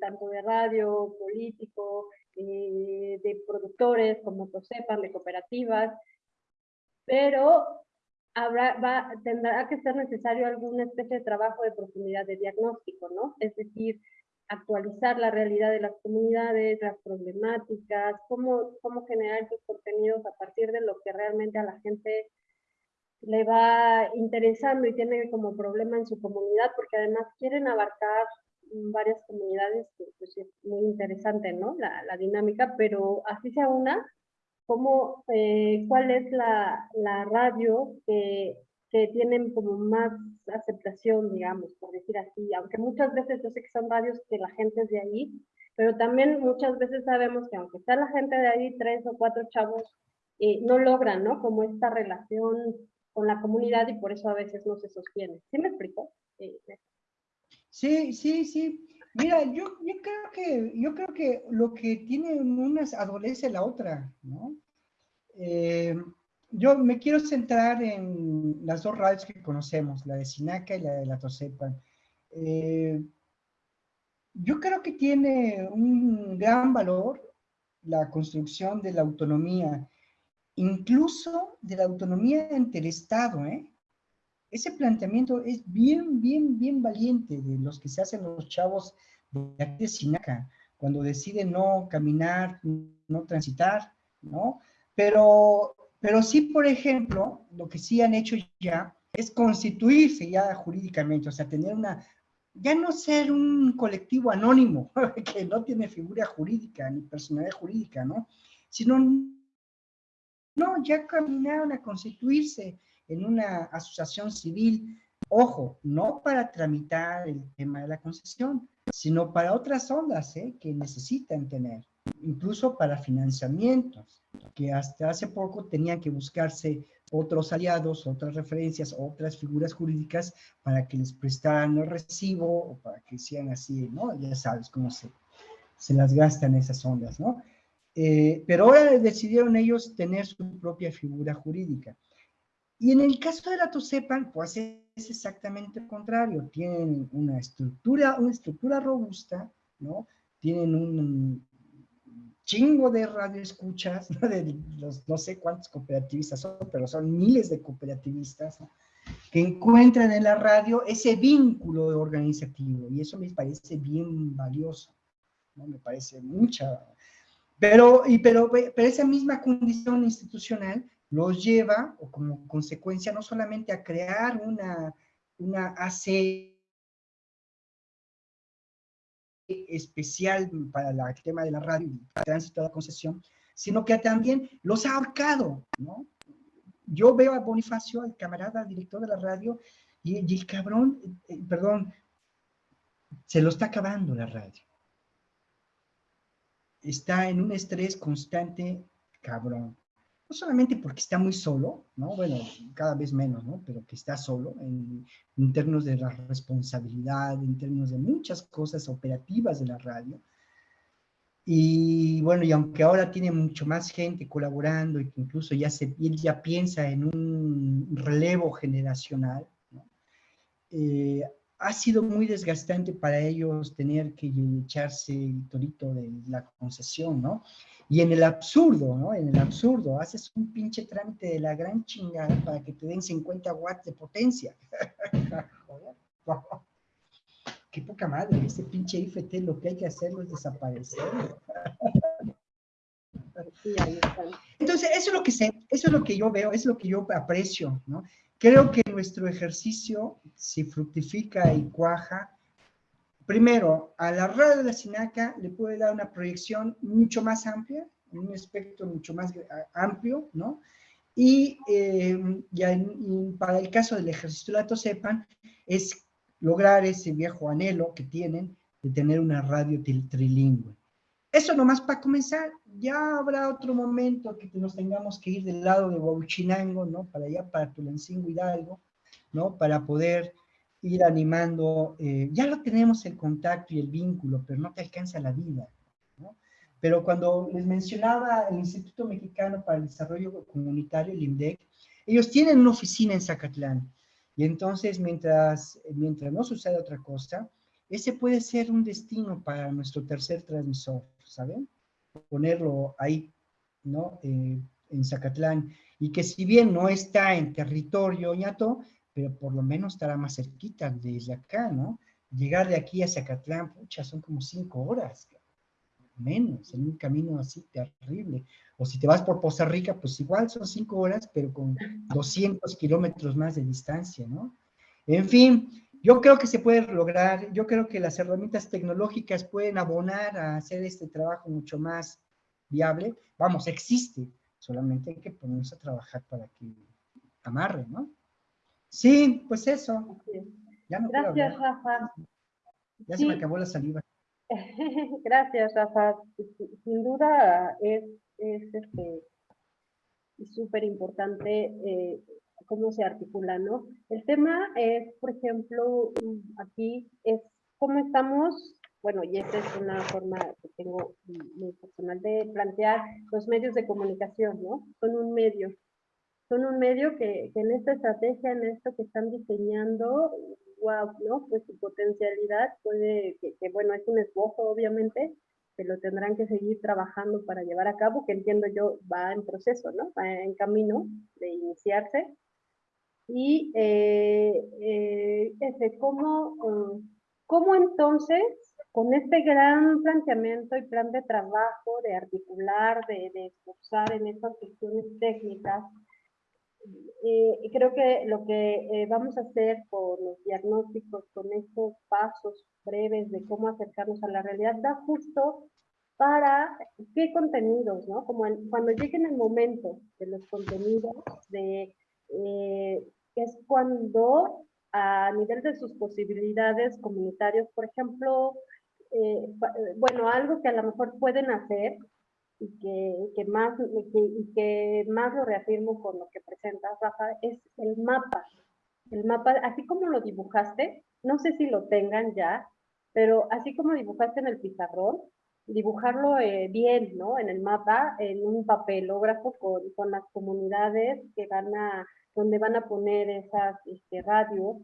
tanto de radio, político, de productores, como sepan, de cooperativas, pero habrá, tendrá que ser necesario alguna especie de trabajo de profundidad de diagnóstico, ¿no? Es decir, actualizar la realidad de las comunidades, las problemáticas, cómo, cómo generar esos contenidos a partir de lo que realmente a la gente le va interesando y tiene como problema en su comunidad, porque además quieren abarcar varias comunidades, que pues, es muy interesante, ¿no? La, la dinámica, pero así sea una, cómo, eh, cuál es la, la radio que, que, tienen como más aceptación, digamos, por decir así, aunque muchas veces yo sé que son radios que la gente es de ahí, pero también muchas veces sabemos que aunque sea la gente de ahí, tres o cuatro chavos, eh, no logran, ¿no? Como esta relación con la comunidad y por eso a veces no se sostiene. ¿Sí me explico? Eh, sí, sí, sí. Mira, yo, creo que, yo creo que lo que tiene una adolece la otra, ¿no? Eh, yo me quiero centrar en las dos radios que conocemos, la de Sinaca y la de la Tosepan. Eh, yo creo que tiene un gran valor la construcción de la autonomía, incluso de la autonomía ante el Estado, ¿eh? Ese planteamiento es bien, bien, bien valiente de los que se hacen los chavos de aquí de Sinaca, cuando deciden no caminar, no transitar, ¿no? Pero, pero sí, por ejemplo, lo que sí han hecho ya es constituirse ya jurídicamente, o sea, tener una, ya no ser un colectivo anónimo, que no tiene figura jurídica ni personalidad jurídica, ¿no? Sino, no, ya caminaron a constituirse en una asociación civil, ojo, no para tramitar el tema de la concesión, sino para otras ondas ¿eh? que necesitan tener, incluso para financiamientos, que hasta hace poco tenían que buscarse otros aliados, otras referencias, otras figuras jurídicas para que les prestaran el recibo o para que sean así, ¿no? Ya sabes cómo se, se las gastan esas ondas, ¿no? Eh, pero ahora decidieron ellos tener su propia figura jurídica. Y en el caso de la TOSEPAN, pues es exactamente lo contrario. Tienen una estructura, una estructura robusta, ¿no? Tienen un chingo de radioescuchas, ¿no? de los no sé cuántos cooperativistas son, pero son miles de cooperativistas, que encuentran en la radio ese vínculo organizativo, y eso me parece bien valioso, ¿no? Me parece mucha... Pero, y, pero, pero esa misma condición institucional los lleva, o como consecuencia, no solamente a crear una, una AC especial para el tema de la radio y tránsito de la concesión, sino que también los ha ahorcado, ¿no? Yo veo a Bonifacio, el camarada director de la radio, y, el cabrón, eh, perdón, se lo está acabando la radio. Está en un estrés constante, cabrón no solamente porque está muy solo, ¿no? Bueno, cada vez menos, ¿no? Pero que está solo en, términos de la responsabilidad, en términos de muchas cosas operativas de la radio. Y bueno, y aunque ahora tiene mucho más gente colaborando y que incluso ya, se, ya piensa en un relevo generacional, ¿no? Eh, ha sido muy desgastante para ellos tener que echarse el torito de la concesión, ¿no? Y en el absurdo, ¿no? En el absurdo, haces un pinche trámite de la gran chingada para que te den 50 watts de potencia. Qué poca madre, ese pinche IFT lo que hay que hacerlo es desaparecer. Entonces, eso es lo que sé, eso es lo que yo veo, es lo que yo aprecio, ¿no? Creo que nuestro ejercicio, si fructifica y cuaja, primero, a la radio de la Sinaca le puede dar una proyección mucho más amplia, un espectro mucho más amplio, ¿no? Y, eh, para el caso del la sepan, es lograr ese viejo anhelo que tienen de tener una radio trilingüe. Eso nomás para comenzar, ya habrá otro momento que nos tengamos que ir del lado de Huachinango, ¿no? Para allá, para Tulancingo Hidalgo, ¿no? Para poder ir animando, eh, ya lo tenemos el contacto y el vínculo, pero no te alcanza la vida. ¿no? Pero cuando les mencionaba el Instituto Mexicano para el Desarrollo Comunitario, el INDEC, ellos tienen una oficina en Zacatlán. Y entonces, mientras, mientras no suceda otra cosa, ese puede ser un destino para nuestro tercer transmisor, ¿saben? Ponerlo ahí, ¿no? Eh, en Zacatlán. Y que si bien no está en territorio ñato, pero por lo menos estará más cerquita desde acá, ¿no? Llegar de aquí a Zacatlán, pucha, son como cinco horas, menos, en un camino así terrible. O si te vas por Poza Rica, pues igual son cinco horas, pero con 200 kilómetros más de distancia, ¿no? En fin, yo creo que se puede lograr, yo creo que las herramientas tecnológicas pueden abonar a hacer este trabajo mucho más viable. Vamos, existe, solamente hay que ponerse a trabajar para que amarre, ¿no? Sí, pues eso. Gracias, Rafa. Ya se me acabó la saliva. Gracias, Rafa. Sin duda es, es este, súper importante eh, cómo se articula, ¿no? El tema es, por ejemplo, aquí es cómo estamos, bueno, y esta es una forma que tengo muy personal de plantear los medios de comunicación, ¿no? Son un medio, son un medio que, en esta estrategia, en esto que están diseñando, wow, ¿no? Pues su potencialidad puede, que, bueno, es un esbozo obviamente, que lo tendrán que seguir trabajando para llevar a cabo, que entiendo yo va en proceso, ¿no? Va en camino de iniciarse. Y eh, eh, ese, ¿cómo, ¿cómo entonces con este gran planteamiento y plan de trabajo, de articular, de, de en estas cuestiones técnicas, y creo que lo que eh, vamos a hacer con los diagnósticos, con estos pasos breves de cómo acercarnos a la realidad, da justo para qué contenidos, ¿no? Como cuando llegue el momento de los contenidos, de, eh, es cuando a nivel de sus posibilidades comunitarias, por ejemplo, eh, bueno, algo que a lo mejor pueden hacer y que, que más, y que más lo reafirmo con lo que presentas, Rafa, es el mapa. El mapa, así como lo dibujaste, no sé si lo tengan ya, pero así como dibujaste en el pizarrón, dibujarlo eh, bien, ¿no? En el mapa, en un papelógrafo con, con las comunidades que van a, donde van a poner esas este, radios,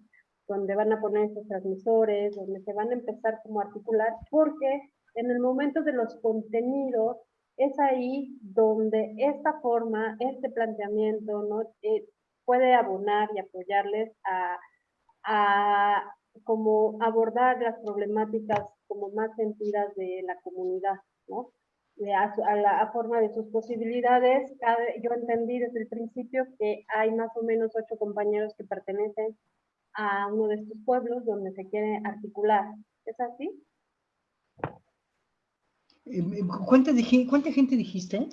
donde van a poner esos transmisores, donde se van a empezar como a articular, porque en el momento de los contenidos es ahí donde esta forma, este planteamiento, ¿no? Eh, puede abonar y apoyarles a, a como abordar las problemáticas como más sentidas de la comunidad, ¿no? A, la forma de sus posibilidades. Yo entendí desde el principio que hay más o menos ocho compañeros que pertenecen a uno de estos pueblos donde se quiere articular. ¿Es así? ¿Cuánta, ¿Cuánta gente dijiste?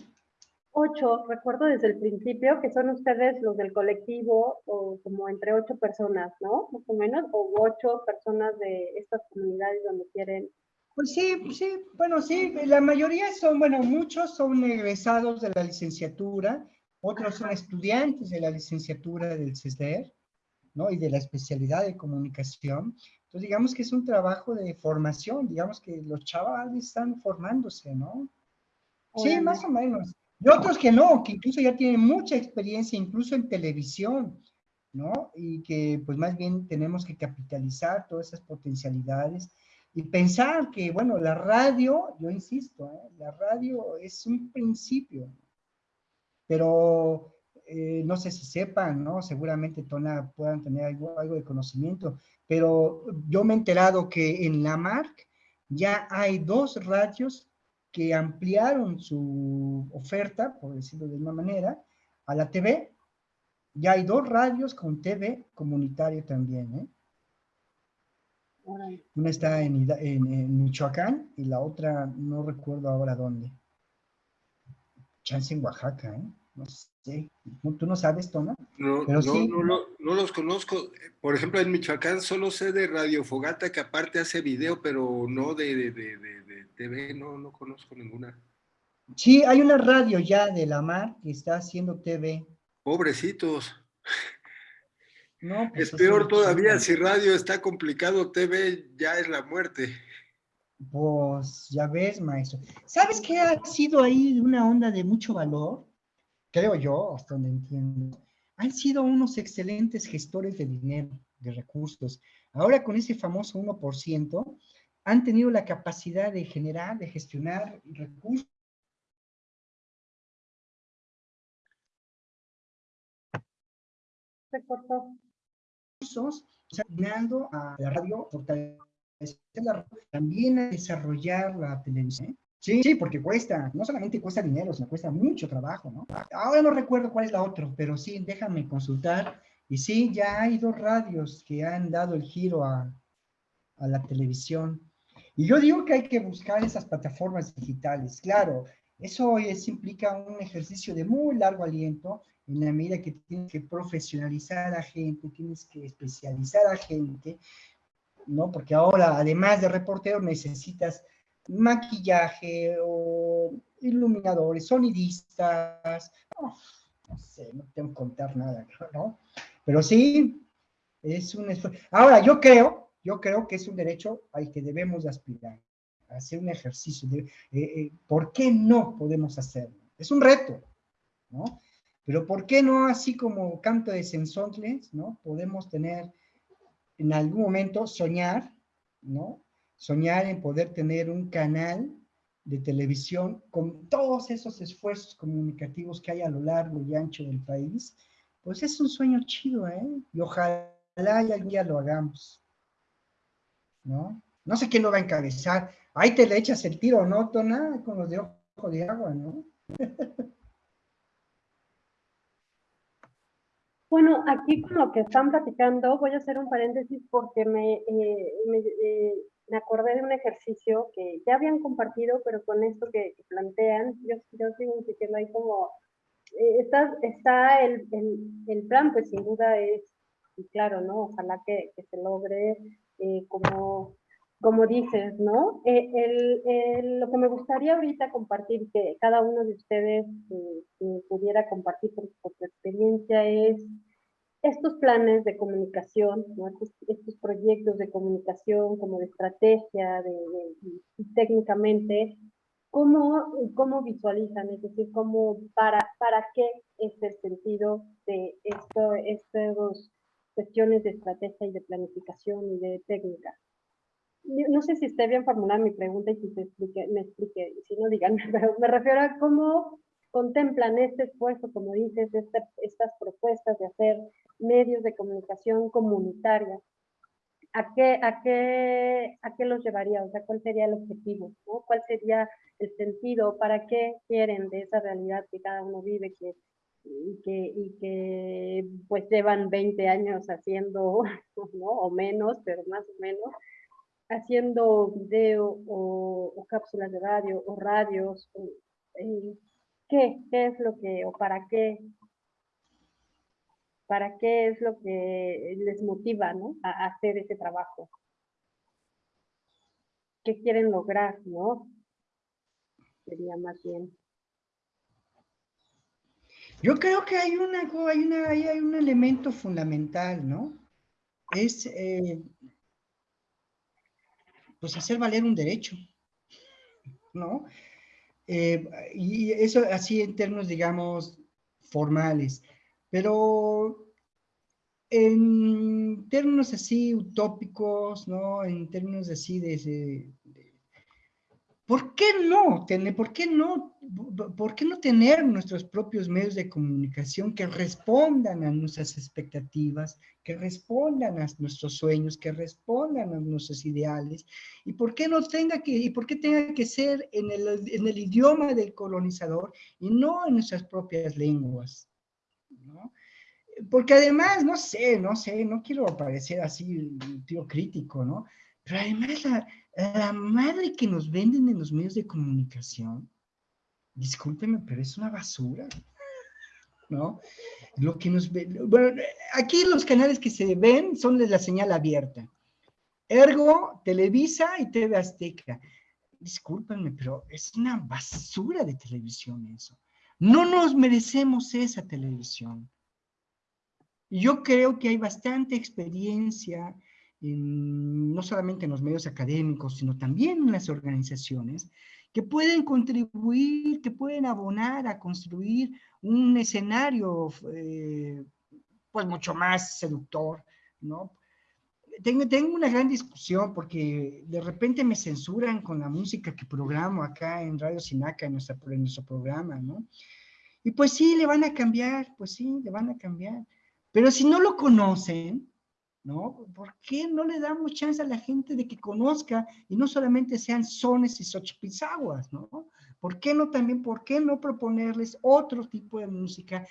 Ocho, recuerdo desde el principio que son ustedes los del colectivo, o como entre ocho personas, ¿no? Más o menos, o ocho personas de estas comunidades donde quieren. Pues sí, sí, bueno, sí, la mayoría son, bueno, muchos son egresados de la licenciatura, otros son estudiantes de la licenciatura del CESDER, ¿no? Y de la especialidad de comunicación. Entonces, digamos que es un trabajo de formación, digamos que los chavales están formándose, ¿no? Sí, más o menos. Y otros que no, que incluso ya tienen mucha experiencia, incluso en televisión, ¿no? Y que pues más bien tenemos que capitalizar todas esas potencialidades y pensar que, bueno, la radio, yo insisto, ¿eh? la radio es un principio, pero eh, no sé si sepan, ¿no? Seguramente Tona puedan tener algo, algo de conocimiento, pero yo me he enterado que en la MARC ya hay dos radios que ampliaron su oferta, por decirlo de una manera, a la TV. Ya hay dos radios con TV comunitario también, ¿eh? Una está en, en, Michoacán y la otra no recuerdo ahora dónde. Chance en Oaxaca, ¿eh? No sé. ¿Tú no sabes, Tona? No, no, no, no, los conozco. Por ejemplo, en Michoacán solo sé de Radio Fogata, que aparte hace video, pero no de, de, de, TV, no, no conozco ninguna. Sí, hay una radio ya de la mar que está haciendo TV. Pobrecitos. No, pues es peor todavía, si radio está complicado, TV ya es la muerte. Pues ya ves, maestro. ¿Sabes qué ha sido ahí una onda de mucho valor? Creo yo, hasta donde entiendo, han sido unos excelentes gestores de dinero, de recursos. Ahora con ese famoso 1%, han tenido la capacidad de generar, de gestionar recursos. Se cortó. a la radio, también a desarrollar la televisión. Sí, sí, porque cuesta, no solamente cuesta dinero, sino cuesta mucho trabajo, ¿no? Ahora no recuerdo cuál es la otra, pero sí, déjame consultar. Y sí, ya hay dos radios que han dado el giro a, a la televisión. Y yo digo que hay que buscar esas plataformas digitales. Claro, eso es, implica un ejercicio de muy largo aliento en la medida que tienes que profesionalizar a gente, tienes que especializar a gente, ¿no? Porque ahora, además de reportero, necesitas maquillaje o iluminadores, sonidistas, no, sé, no tengo que contar nada, ¿no? Pero sí, es un esfuerzo. Ahora, yo creo, yo creo que es un derecho al que debemos aspirar, hacer un ejercicio. De, eh, eh, ¿Por qué no podemos hacerlo? Es un reto, ¿no? Pero ¿por qué no así como canto de sensontles, ¿no? Podemos tener en algún momento soñar, ¿no? Soñar en poder tener un canal de televisión con todos esos esfuerzos comunicativos que hay a lo largo y ancho del país, pues es un sueño chido, ¿eh? Y ojalá y algún día lo hagamos, ¿no? No sé quién lo va a encabezar. Ahí te le echas el tiro, ¿no, Tona? Con los de ojo de agua, ¿no? Bueno, aquí con lo que están platicando, voy a hacer un paréntesis porque me, eh, eh, me acordé de un ejercicio que ya habían compartido, pero con esto que, plantean, yo, yo sigo insistiendo ahí como, eh, está, está el, el, plan, pues sin duda es, claro, ¿no? Ojalá que, se logre eh, como como dices, ¿no? Eh, lo que me gustaría ahorita compartir, que cada uno de ustedes pudiera compartir por, su experiencia, es estos planes de comunicación, ¿no? estos, proyectos de comunicación como de estrategia de, y técnicamente, ¿cómo, ¿cómo visualizan? Es decir, ¿cómo, para, ¿para qué es el sentido de esto, estas cuestiones de estrategia y de planificación y de técnica? no sé si esté bien formulada mi pregunta y si se explique, me explique, si no díganme, pero me refiero a cómo contemplan este esfuerzo, como dices, este, estas propuestas de hacer medios de comunicación comunitaria. ¿A qué, a, qué, ¿A qué los llevaría? O sea, ¿cuál sería el objetivo? ¿no? ¿Cuál sería el sentido? ¿Para qué quieren de esa realidad que cada uno vive que, y, que, y que pues llevan 20 años haciendo, ¿no? o menos, pero más o menos? haciendo video o, cápsulas de radio o radios, eh, ¿qué, es lo que, o para qué, para qué es lo que les motiva ¿no? a, hacer ese trabajo? ¿Qué quieren lograr, no? Sería más bien. Yo creo que hay, una, hay, una, hay un elemento fundamental, ¿no? Es eh, pues hacer valer un derecho, ¿no? Eh, y eso así en términos, digamos, formales. Pero en términos así utópicos, ¿no? En términos así de, ¿Por qué no tener, por qué no, por qué no tener nuestros propios medios de comunicación que respondan a nuestras expectativas, que respondan a nuestros sueños, que respondan a nuestros ideales? ¿Y por qué no tenga que, y por qué tenga que ser en el, en el idioma del colonizador y no en nuestras propias lenguas? Porque además, no sé, no sé, no quiero parecer así tío crítico, ¿no? Pero además la, la madre que nos venden en los medios de comunicación, discúlpeme, pero es una basura. ¿No? Lo que nos bueno, aquí los canales que se ven son de la señal abierta. Ergo, Televisa y TV Azteca. Discúlpenme, pero es una basura de televisión eso. No nos merecemos esa televisión. Yo creo que hay bastante experiencia no solamente en los medios académicos, sino también en las organizaciones, que pueden contribuir, que pueden abonar a construir un escenario eh, pues mucho más seductor, ¿no? Tengo, tengo una gran discusión porque de repente me censuran con la música que programo acá en Radio Sinaca, en, nuestra, en nuestro programa, ¿no? Y pues sí, le van a cambiar, pues sí, le van a cambiar. Pero si no lo conocen, ¿no? ¿Por qué no le damos chance a la gente de que conozca y no solamente sean sones y xochipizaguas, ¿no? ¿Por qué no también, por qué no proponerles otro tipo de música,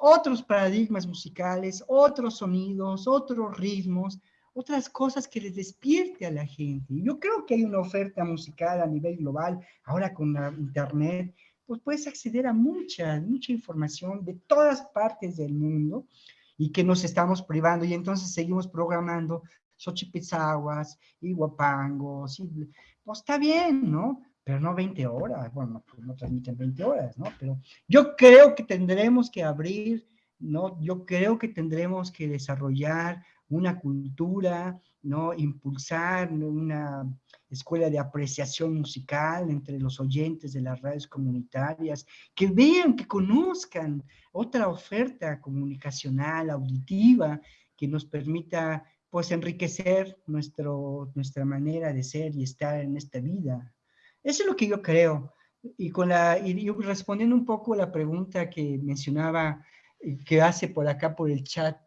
otros paradigmas musicales, otros sonidos, otros ritmos, otras cosas que les despierte a la gente? Yo creo que hay una oferta musical a nivel global, ahora con la internet, pues puedes acceder a mucha, mucha información de todas partes del mundo, y que nos estamos privando y entonces seguimos programando Xochipitzahuas y Guapangos, y, pues está bien, ¿no? Pero no 20 horas, bueno, pues no transmiten 20 horas, ¿no? Pero yo creo que tendremos que abrir, ¿no? Yo creo que tendremos que desarrollar una cultura, ¿no? Impulsar una escuela de apreciación musical entre los oyentes de las radios comunitarias, que vean, que conozcan otra oferta comunicacional, auditiva, que nos permita pues enriquecer nuestro, nuestra manera de ser y estar en esta vida. Eso es lo que yo creo. Y, con la, y respondiendo un poco a la pregunta que mencionaba, eh, que hace por acá por el chat,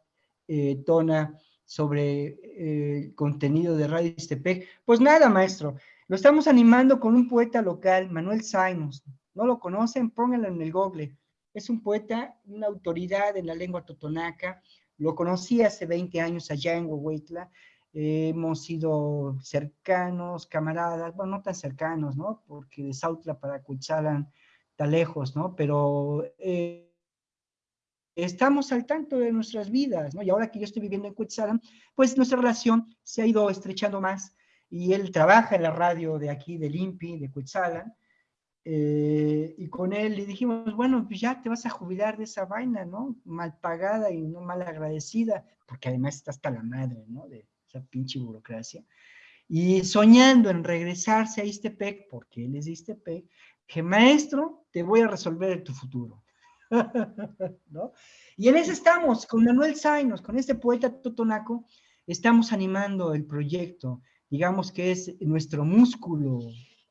eh, Tona, sobre el eh, contenido de Radio Istepec. Pues nada, maestro, lo estamos animando con un poeta local, Manuel Simons. ¿No lo conocen? Pónganlo en el google. Es un poeta, una autoridad en la lengua totonaca. Lo conocí hace 20 años allá en Huehuetla. hemos sido cercanos, camaradas, bueno, no tan cercanos, ¿no? Porque de Sautla para Cuchalan está lejos, ¿no? Pero... Eh, estamos al tanto de nuestras vidas, ¿no? Y ahora que yo estoy viviendo en Cuetzalan, pues nuestra relación se ha ido estrechando más. y él trabaja en la radio de aquí, del INPI, de Cuetzalan, eh, y con él le dijimos, bueno, pues ya te vas a jubilar de esa vaina, ¿no? Mal pagada y no mal agradecida, porque además está hasta la madre, ¿no? De esa pinche burocracia. Y soñando en regresarse a Istepec, porque él es de Istepec, que maestro, te voy a resolver tu futuro. ¿No? Y en eso estamos, con Manuel Zainos, con este poeta totonaco, estamos animando el proyecto, digamos que es nuestro músculo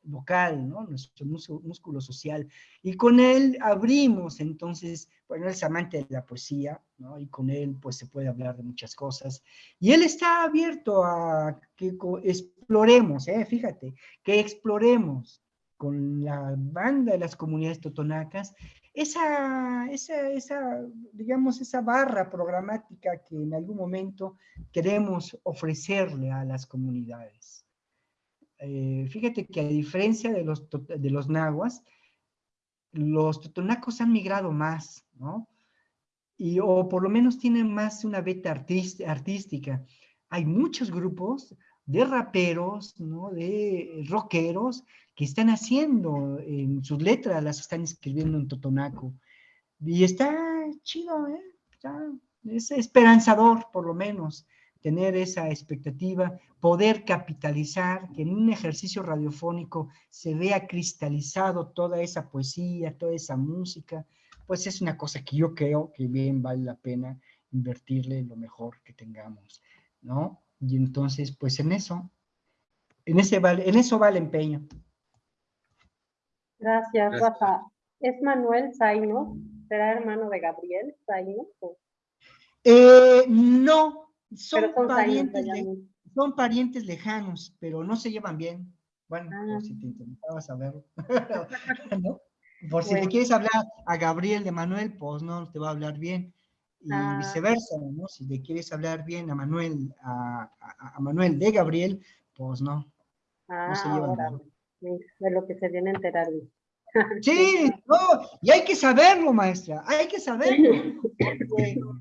vocal, ¿no? nuestro músculo social. Y con él abrimos, entonces, bueno, él es amante de la poesía, y con él pues se puede hablar de muchas cosas. Y él está abierto a que exploremos, ¿eh? fíjate, que exploremos con la banda de las comunidades totonacas esa, esa, esa, digamos, esa barra programática que en algún momento queremos ofrecerle a las comunidades. Eh, fíjate que a diferencia de los, de los nahuas, los totonacos han migrado más, ¿no? Y, o por lo menos tienen más una beta artística. Hay muchos grupos de raperos, ¿no? de rockeros, que están haciendo en sus letras, las están escribiendo en totonaco. Y está chido, ¿eh? es esperanzador, por lo menos tener esa expectativa, poder capitalizar, que en un ejercicio radiofónico se vea cristalizado toda esa poesía, toda esa música, pues es una cosa que yo creo que bien vale la pena invertirle lo mejor que tengamos, ¿no? Y entonces, pues en eso, en, ese en eso va el empeño. Gracias, Rafa. ¿Es Manuel Zaino? ¿Será hermano de Gabriel Zaino? Eh, no, son, parientes, son parientes lejanos, pero no se llevan bien. Bueno, por ah. si te interesaba saberlo. Por si le quieres hablar a Gabriel de Manuel, pues no te va a hablar bien. Y ah. viceversa, ¿no? Si le quieres hablar bien a Manuel, a, Manuel de Gabriel, pues no. no se llevan bien. De lo que se viene a enterar. Sí, no, y hay que saberlo, maestra, hay que saberlo.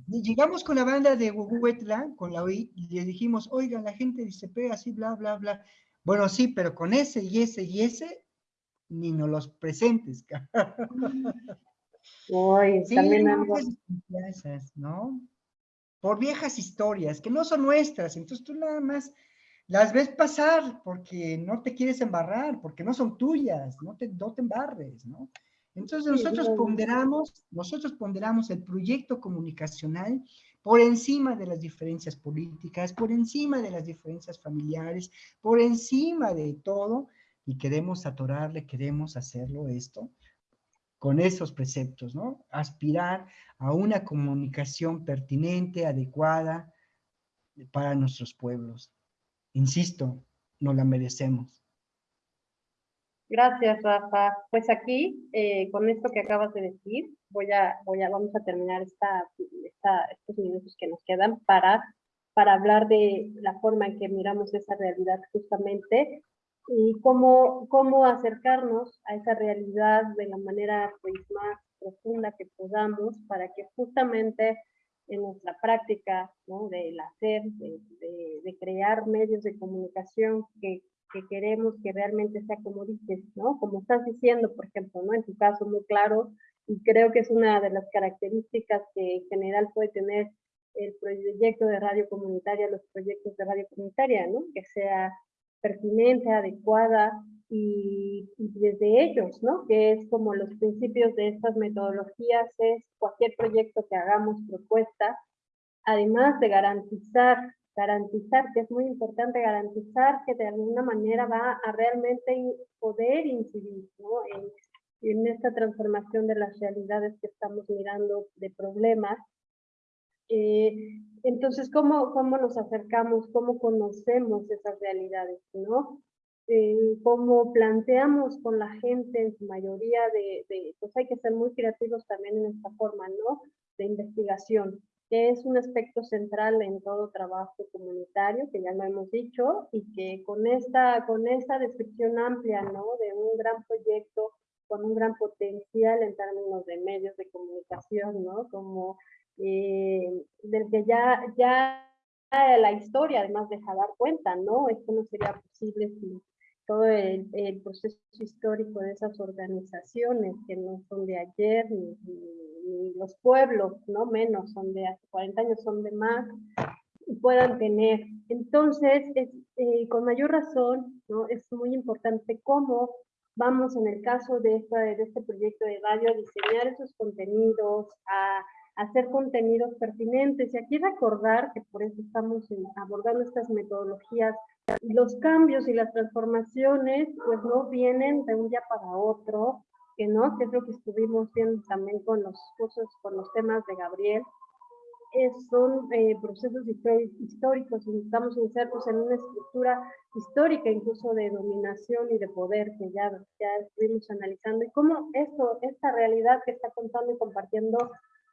llegamos con la banda de Huehuetla, con la OI, y le dijimos, oigan, la gente dice, pega así, bla, bla, bla. Bueno, sí, pero con ese y ese y ese, ni nos los presentes. Uy, también algo. ¿no? Por viejas historias, que no son nuestras, entonces tú nada más las ves pasar porque no te quieres embarrar, porque no son tuyas, no te, no te embarres, ¿no? Entonces nosotros ponderamos, nosotros ponderamos el proyecto comunicacional por encima de las diferencias políticas, por encima de las diferencias familiares, por encima de todo, y queremos atorarle, queremos hacerlo esto con esos preceptos, ¿no? Aspirar a una comunicación pertinente, adecuada para nuestros pueblos. Insisto, no la merecemos. Gracias, Rafa. Pues aquí, eh, con esto que acabas de decir, voy a, voy a, vamos a terminar estos minutos que nos quedan para, hablar de la forma en que miramos esa realidad justamente y cómo, cómo acercarnos a esa realidad de la manera pues, más profunda que podamos para que justamente en nuestra práctica ¿no? del hacer, de, de, crear medios de comunicación que, que, queremos que realmente sea como dices, ¿no? Como estás diciendo, por ejemplo, ¿no? En tu caso muy claro, y creo que es una de las características que en general puede tener el proyecto de radio comunitaria, los proyectos de radio comunitaria, ¿no? Que sea pertinente, adecuada, y, desde ellos, ¿no? Que es como los principios de estas metodologías, es cualquier proyecto que hagamos propuesta, además de garantizar, garantizar, que es muy importante garantizar que de alguna manera va a realmente poder incidir, ¿no? En, en esta transformación de las realidades que estamos mirando de problemas. Eh, entonces, ¿cómo, ¿cómo nos acercamos, cómo conocemos esas realidades, ¿no? Eh, cómo planteamos con la gente en su mayoría de, pues hay que ser muy creativos también en esta forma, ¿no? De investigación, que es un aspecto central en todo trabajo comunitario, que ya lo hemos dicho, y que con esta, con esta descripción amplia, ¿no? De un gran proyecto con un gran potencial en términos de medios de comunicación, ¿no? Como eh, del que ya, ya la historia además deja dar cuenta, ¿no? Esto no sería posible sin todo el, proceso histórico de esas organizaciones que no son de ayer, ni, los pueblos, no menos, son de hace 40 años, son de más, puedan tener. Entonces, eh, con mayor razón, ¿no? es muy importante cómo vamos en el caso de, esta, de este proyecto de radio a diseñar esos contenidos, a hacer contenidos pertinentes. Y aquí recordar que por eso estamos abordando estas metodologías. Los cambios y las transformaciones pues no vienen de un día para otro, que no, que es lo que estuvimos viendo también con los cursos, con los temas de Gabriel, son eh, procesos históricos y estamos insertos en una estructura histórica incluso de dominación y de poder que ya, ya estuvimos analizando y cómo esto, esta realidad que está contando y compartiendo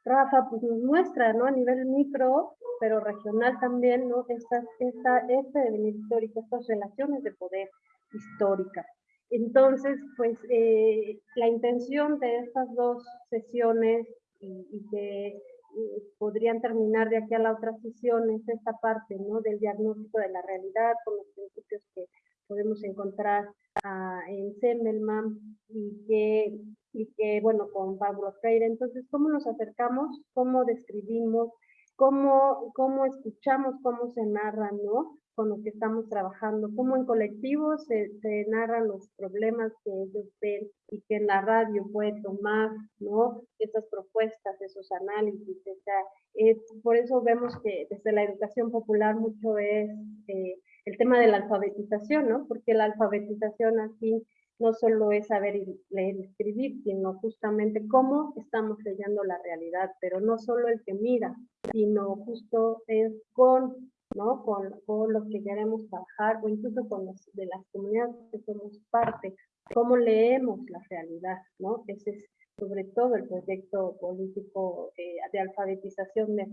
Rafa, pues nos muestra, ¿no? A nivel micro, pero regional también, ¿no? Esta, esta, este devenir histórico, estas relaciones de poder históricas. Entonces, pues eh, la intención de estas dos sesiones y, que eh, podrían terminar de aquí a la otra sesión es esta parte, ¿no? Del diagnóstico de la realidad con los principios que podemos encontrar ah, en Semmelman y que y que, bueno, con Pablo Freire. Entonces, ¿cómo nos acercamos? ¿Cómo describimos? ¿Cómo, cómo escuchamos? ¿Cómo se narra, no? Con lo que estamos trabajando. ¿Cómo en colectivo se, se narran los problemas que ellos ven y que en la radio puede tomar, ¿no? Esas propuestas, esos análisis. O sea, eh, por eso vemos que desde la educación popular mucho es eh, el tema de la alfabetización, ¿no? Porque la alfabetización así no solo es saber leer y escribir, sino justamente cómo estamos leyendo la realidad, pero no solo el que mira, sino justo es con, ¿no? con, con los que queremos trabajar o incluso con los de las comunidades que somos parte, cómo leemos la realidad, ¿no? Ese es sobre todo el proyecto político eh, de alfabetización de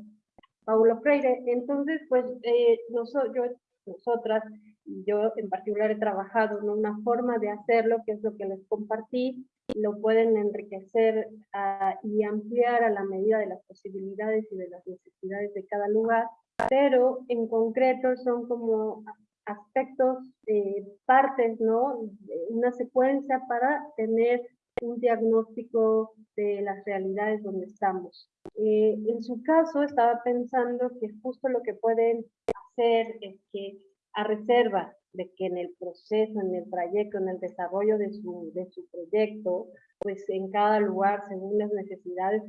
Paulo Freire. Entonces, pues eh, nosotros, yo, nosotras yo en particular he trabajado en una forma de hacerlo, que es lo que les compartí, lo pueden enriquecer ah, y ampliar a la medida de las posibilidades y de las necesidades de cada lugar, pero en concreto son como aspectos, eh, partes, ¿no? Una secuencia para tener un diagnóstico de las realidades donde estamos. Eh, en su caso, estaba pensando que justo lo que pueden hacer es que a reserva de que en el proceso, en el trayecto, en el desarrollo de su, de su proyecto, pues en cada lugar, según las necesidades,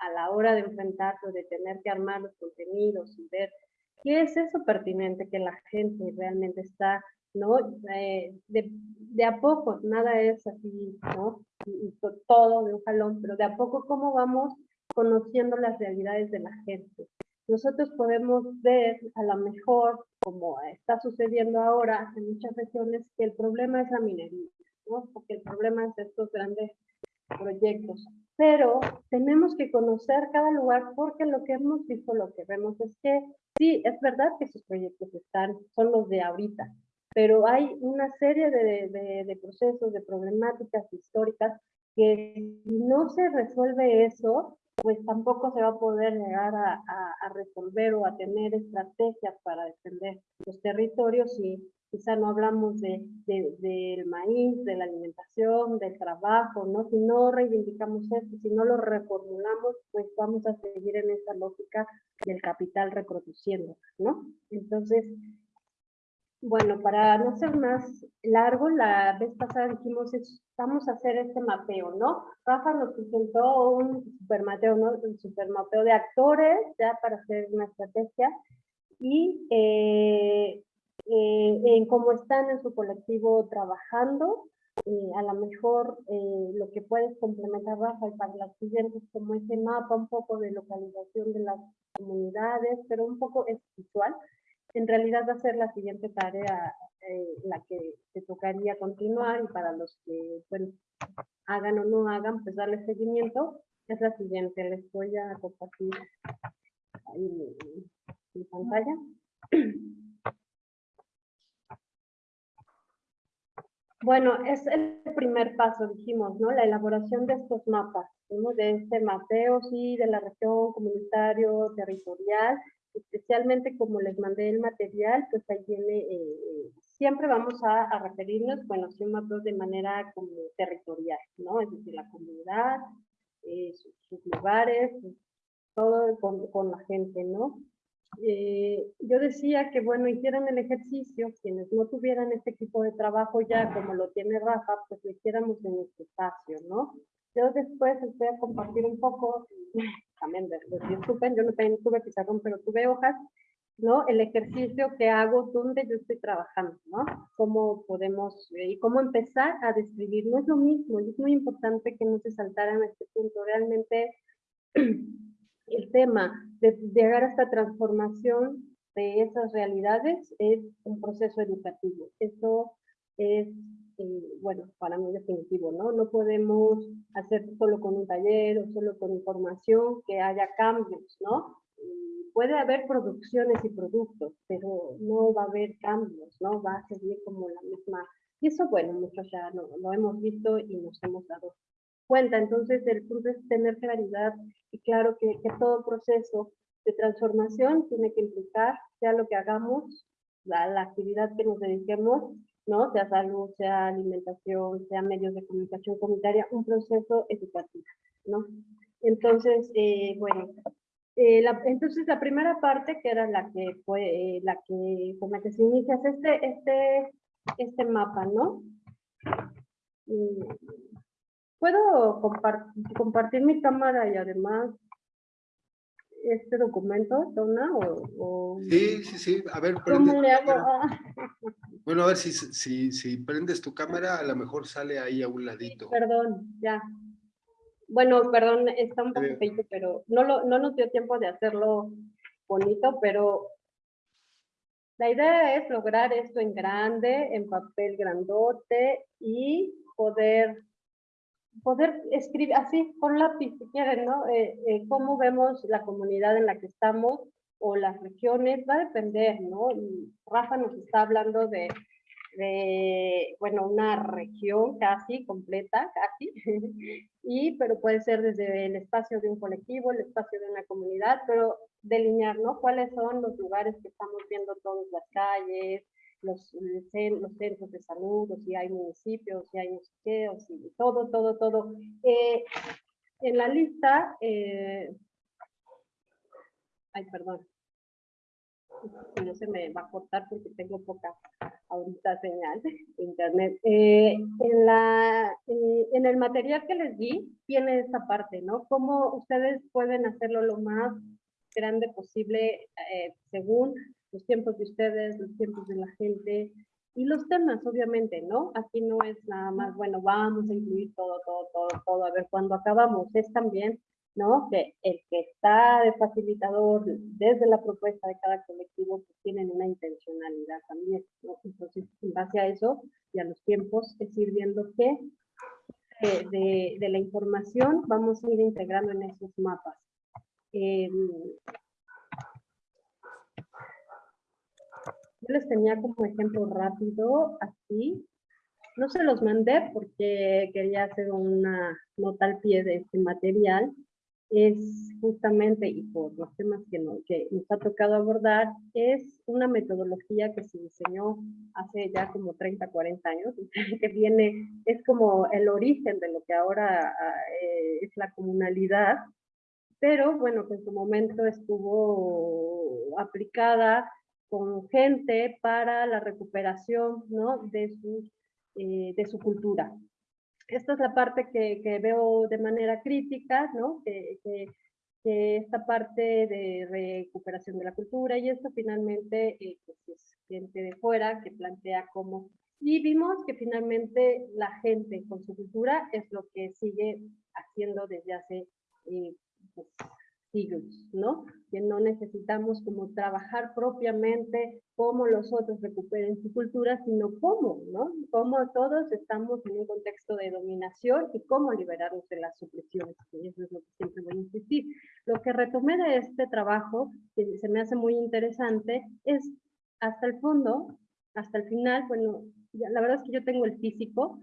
a la hora de enfrentarse, de tener que armar los contenidos y ver qué es eso pertinente que la gente realmente está, ¿no? Eh, de, de, a poco, nada es así, ¿no? Y, todo de un jalón, pero de a poco cómo vamos conociendo las realidades de la gente nosotros podemos ver a lo mejor, como está sucediendo ahora en muchas regiones, que el problema es la minería, ¿no? porque el problema es estos grandes proyectos. Pero tenemos que conocer cada lugar porque lo que hemos visto, lo que vemos es que sí, es verdad que esos proyectos están, son los de ahorita, pero hay una serie de, de, de procesos, de problemáticas históricas que si no se resuelve eso, pues tampoco se va a poder llegar a, resolver o a tener estrategias para defender los territorios y quizá no hablamos de, del maíz, de la alimentación, del trabajo, ¿no? Si no reivindicamos esto, si no lo reformulamos, pues vamos a seguir en esa lógica del capital reproduciendo, ¿no? Entonces, bueno, para no ser más largo, la vez pasada dijimos, vamos a hacer este mapeo, ¿no? Rafa nos presentó un supermapeo, ¿no? Un supermapeo de actores, ya para hacer una estrategia, y eh, eh, en cómo están en su colectivo trabajando, eh, a lo mejor lo que puedes complementar, Rafa, y para las siguientes, como ese mapa, un poco de localización de las comunidades, pero un poco es visual, en realidad va a ser la siguiente tarea eh, la que te tocaría continuar y para los que bueno, hagan o no hagan, pues darle seguimiento, es la siguiente. Les voy a compartir ahí mi, pantalla. Bueno, es el primer paso, dijimos, ¿no? La elaboración de estos mapas, de este mapeo, sí, de la región, comunitario, territorial, especialmente como les mandé el material, pues ahí viene, eh, siempre vamos a, referirnos, bueno, CIOMAP de manera como territorial, ¿no? Es decir, la comunidad, eh, sus, lugares, todo con, con, la gente, ¿no? Eh, yo decía que, bueno, hicieran el ejercicio, quienes no tuvieran este equipo de trabajo ya, como lo tiene Rafa, pues lo hiciéramos en este espacio, ¿no? Yo después les voy a compartir un poco, también disculpen, yo no tuve pizarrón, pero tuve hojas, ¿no? El ejercicio que hago donde yo estoy trabajando, ¿no? Cómo podemos, eh, y cómo empezar a describir, no es lo mismo, es muy importante que no se saltaran a este punto, realmente el tema de llegar a esta transformación de esas realidades es un proceso educativo, eso es eh, bueno, para mí definitivo, ¿no? No podemos hacer solo con un taller o solo con información que haya cambios, ¿no? Puede haber producciones y productos, pero no va a haber cambios, ¿no? Va a seguir como la misma. Y eso, bueno, muchos ya lo, lo hemos visto y nos hemos dado cuenta. Entonces, el punto es tener claridad y claro que, que todo proceso de transformación tiene que implicar, sea lo que hagamos, la, la actividad que nos dediquemos, ¿no? Sea salud, sea alimentación, sea medios de comunicación comunitaria, un proceso educativo, ¿no? Entonces, eh, bueno, eh, la, entonces la primera parte, que era la que fue, eh, la que, con la que se inicia, es este, este, este mapa, ¿no? Mm, Puedo compartir mi cámara y además este documento, Donna? O, Sí, sí, sí. A ver, ¿Cómo le hago? Bueno, a ver si, si, si prendes tu cámara, a lo mejor sale ahí a un ladito. perdón, ya. Bueno, perdón, está un poco feito, pero no, lo, no nos dio tiempo de hacerlo bonito, pero la idea es lograr esto en grande, en papel grandote y poder poder escribir así con lápiz, si quieren, ¿no? Eh, eh, cómo vemos la comunidad en la que estamos o las regiones, va a depender, ¿no? Rafa nos está hablando de, de, bueno, una región casi completa, casi, y, pero puede ser desde el espacio de un colectivo, el espacio de una comunidad, pero delinear, ¿no? ¿Cuáles son los lugares que estamos viendo todas las calles, los, los centros de salud, o si hay municipios, si hay o si todo, todo, todo. Eh, en la lista, eh, ay, perdón, no se me va a cortar porque tengo poca ahorita señal de internet. Eh, en, la, en el material que les di, tiene esta parte, ¿no? Cómo ustedes pueden hacerlo lo más grande posible según los tiempos de ustedes, los tiempos de la gente y los temas, obviamente, ¿no? Aquí no es nada más, bueno, vamos a incluir todo, todo, todo, todo, a ver cuándo acabamos. Es también, ¿no? Que el que está de facilitador desde la propuesta de cada colectivo, pues tienen una intencionalidad también. Entonces, en base a eso y a los tiempos, es ir viendo qué eh, de, la información vamos a ir integrando en esos mapas. Eh, Yo les tenía como ejemplo rápido, así. No se los mandé porque quería hacer una nota al pie de este material. Es justamente, y por los temas que, nos ha tocado abordar, es una metodología que se diseñó hace ya como 30, 40 años, que viene, es como el origen de lo que ahora eh, es la comunalidad, pero bueno, que en su momento estuvo aplicada con gente para la recuperación ¿no? de, eh, de su cultura. Esta es la parte que, que veo de manera crítica, ¿no? que, que, esta parte de recuperación de la cultura y esto finalmente eh, pues es gente de fuera que plantea cómo... Y vimos que finalmente la gente con su cultura es lo que sigue haciendo desde hace eh, pues, ¿no? Que no necesitamos como trabajar propiamente cómo los otros recuperen su cultura, sino cómo. Cómo todos estamos en un contexto de dominación y cómo liberarnos de las supresiones, eso es lo que siempre voy a insistir. Lo que retomé de este trabajo, que se me hace muy interesante, es hasta el fondo, hasta el final, bueno, la verdad es que yo tengo el físico,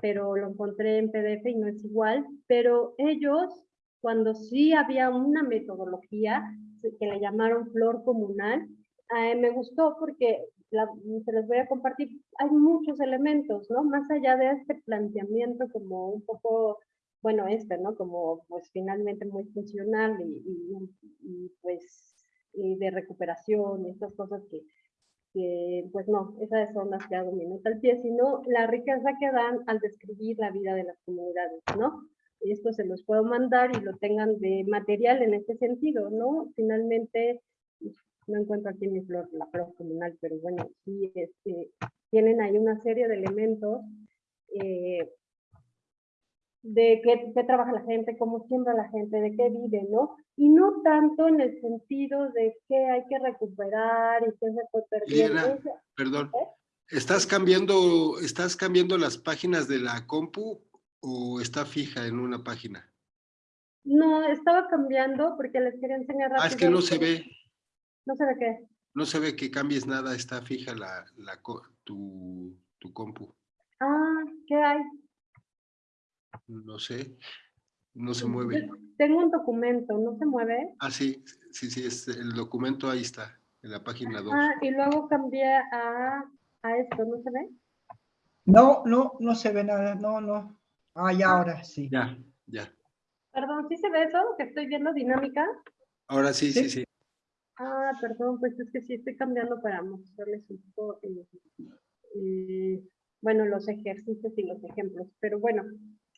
pero lo encontré en PDF y no es igual, pero ellos cuando sí había una metodología, que le llamaron flor comunal. Eh, me gustó porque se les voy a compartir, hay muchos elementos, ¿no? Más allá de este planteamiento como un poco, bueno, este, ¿no? Como pues finalmente muy funcional y, y, pues y de recuperación, estas cosas que, que, pues no, esas son las que hago minuto al pie, sino la riqueza que dan al describir la vida de las comunidades, ¿no? Esto se los puedo mandar y lo tengan de material en este sentido, ¿no? Finalmente, no encuentro aquí mi flor, la flor comunal, pero bueno, sí, este, tienen ahí una serie de elementos eh, de qué, qué, trabaja la gente, cómo siembra la gente, de qué vive, ¿no? Y no tanto en el sentido de que hay que recuperar y que se puede perder. perdón, ¿Eh? ¿estás cambiando, ¿estás cambiando las páginas de la compu o está fija en una página? No, estaba cambiando porque les quería enseñar rápido. Ah, es que no se ve. ¿No se ve qué? No se ve que cambies nada, está fija la, la tu, tu compu. Ah, ¿qué hay? No sé, no se mueve. Tengo un documento, ¿no se mueve? Ah, sí, sí, sí, es, el documento ahí está, en la página 2. Ah, y luego cambié a, a esto, ¿no se ve? No, no, no se ve nada, no, no. Ah, ya, ahora sí. Ya, ya. Perdón, ¿sí se ve eso? ¿Que estoy viendo dinámica? Ahora sí, sí, sí. Ah, perdón, pues es que sí estoy cambiando para mostrarles un poco, eh, eh, bueno, los ejercicios y los ejemplos. Pero bueno,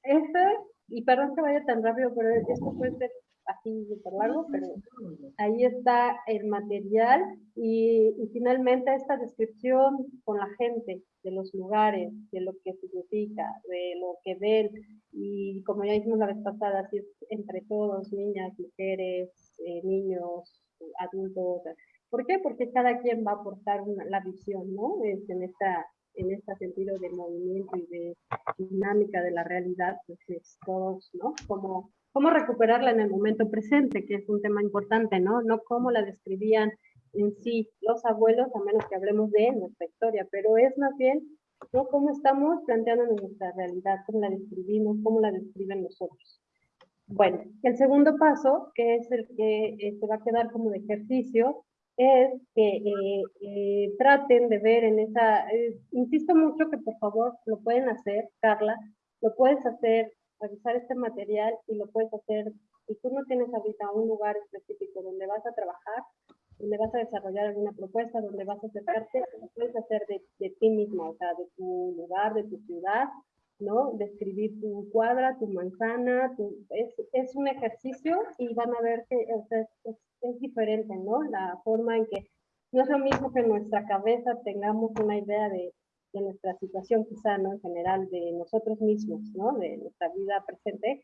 este, y perdón que vaya tan rápido, pero esto puede ser así súper largo, pero ahí está el material y, y, finalmente esta descripción con la gente de los lugares, de lo que significa, de lo que ven y como ya dijimos la vez pasada, así es entre todos, niñas, mujeres, eh, niños, adultos. ¿Por qué? Porque cada quien va a aportar una, la visión, ¿no? Es en esta en este sentido de movimiento y de dinámica de la realidad, pues es todos, ¿no? Como cómo recuperarla en el momento presente, que es un tema importante, ¿no? No cómo la describían en sí los abuelos, a menos que hablemos de nuestra historia, pero es más bien ¿no? cómo estamos planteando nuestra realidad, cómo la describimos, cómo la describen nosotros. Bueno, el segundo paso, que es el que eh, se va a quedar como de ejercicio, es que eh, eh, traten de ver en esa, insisto mucho que por favor lo pueden hacer, Carla, lo puedes hacer revisar este material y lo puedes hacer, si tú no tienes ahorita un lugar específico donde vas a trabajar, donde vas a desarrollar alguna propuesta, donde vas a acercarte, lo puedes hacer de, de ti mismo, o sea, de tu lugar, de tu ciudad, ¿no? Describir tu cuadra, tu manzana, tu, es, es, un ejercicio y van a ver que es, es, diferente, ¿no? La forma en que no es lo mismo que en nuestra cabeza tengamos una idea de de nuestra situación quizá, ¿no? En general, de nosotros mismos, ¿no? De nuestra vida presente,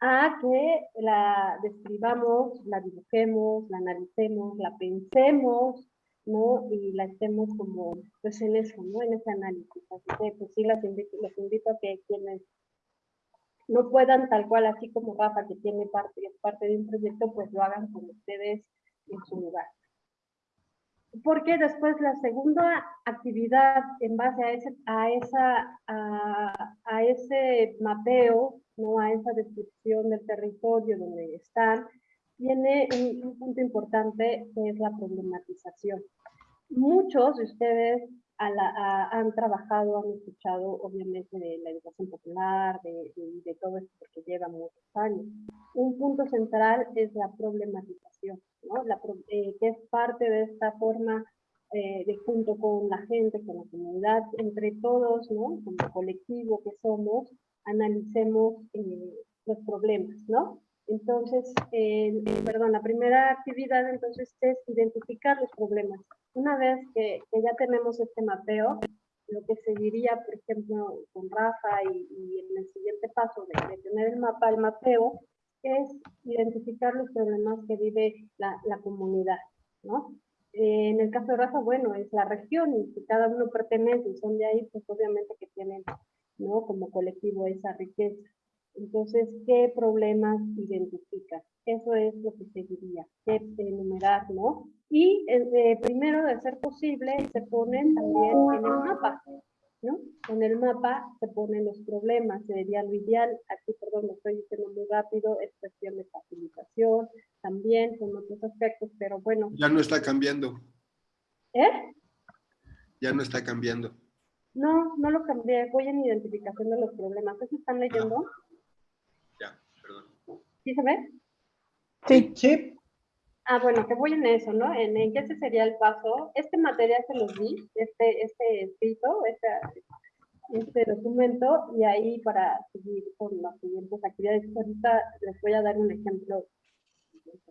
a que la describamos, la dibujemos, la analicemos, la pensemos, ¿no? Y la estemos como, pues en eso, ¿no? En ese análisis. Así que, pues sí, las invito, les invito a que quienes no puedan tal cual, así como Rafa, que tiene parte, es parte de un proyecto, pues lo hagan con ustedes en su lugar porque después la segunda actividad en base a ese, a esa, a, ese mapeo, ¿no? a esa descripción del territorio donde están, tiene un, punto importante que es la problematización. Muchos de ustedes han trabajado, han escuchado obviamente de la educación popular, de, de todo esto que lleva muchos años. Un punto central es la problematización la, eh, que es parte de esta forma eh, de junto con la gente, con la comunidad, entre todos, ¿no? como colectivo que somos, analicemos eh, los problemas, ¿no? Entonces, perdón, la primera actividad entonces es identificar los problemas. Una vez que, ya tenemos este mapeo, lo que seguiría, por ejemplo, con Rafa y, en el siguiente paso de, tener el mapa, el mapeo, es identificar los problemas que vive la, la comunidad, ¿no? Eh, en el caso de Rafa, bueno, es la región y si cada uno pertenece y son de ahí, pues obviamente que tienen, ¿no? Como colectivo esa riqueza. Entonces, ¿qué problemas identifica? Eso es lo que seguiría, que enumerar, ¿no? Y eh, primero, de ser posible, se ponen también en el mapa, ¿no? En el mapa se ponen los problemas, sería lo ideal, aquí perdón, lo estoy diciendo muy rápido, es cuestión de facilitación, también con otros aspectos, pero bueno. Ya no está cambiando. ¿Eh? Ya no está cambiando. No, no lo cambié, voy en identificación de los problemas. ¿Eso están leyendo? Ya, perdón. ¿Sí se ve? Sí. Sí. Ah, bueno, que voy en eso, ¿no? En, en qué ese sería el paso. Este material se los di, este, este escrito, este, este documento, y ahí para seguir con las siguientes actividades. Ahorita les voy a dar un ejemplo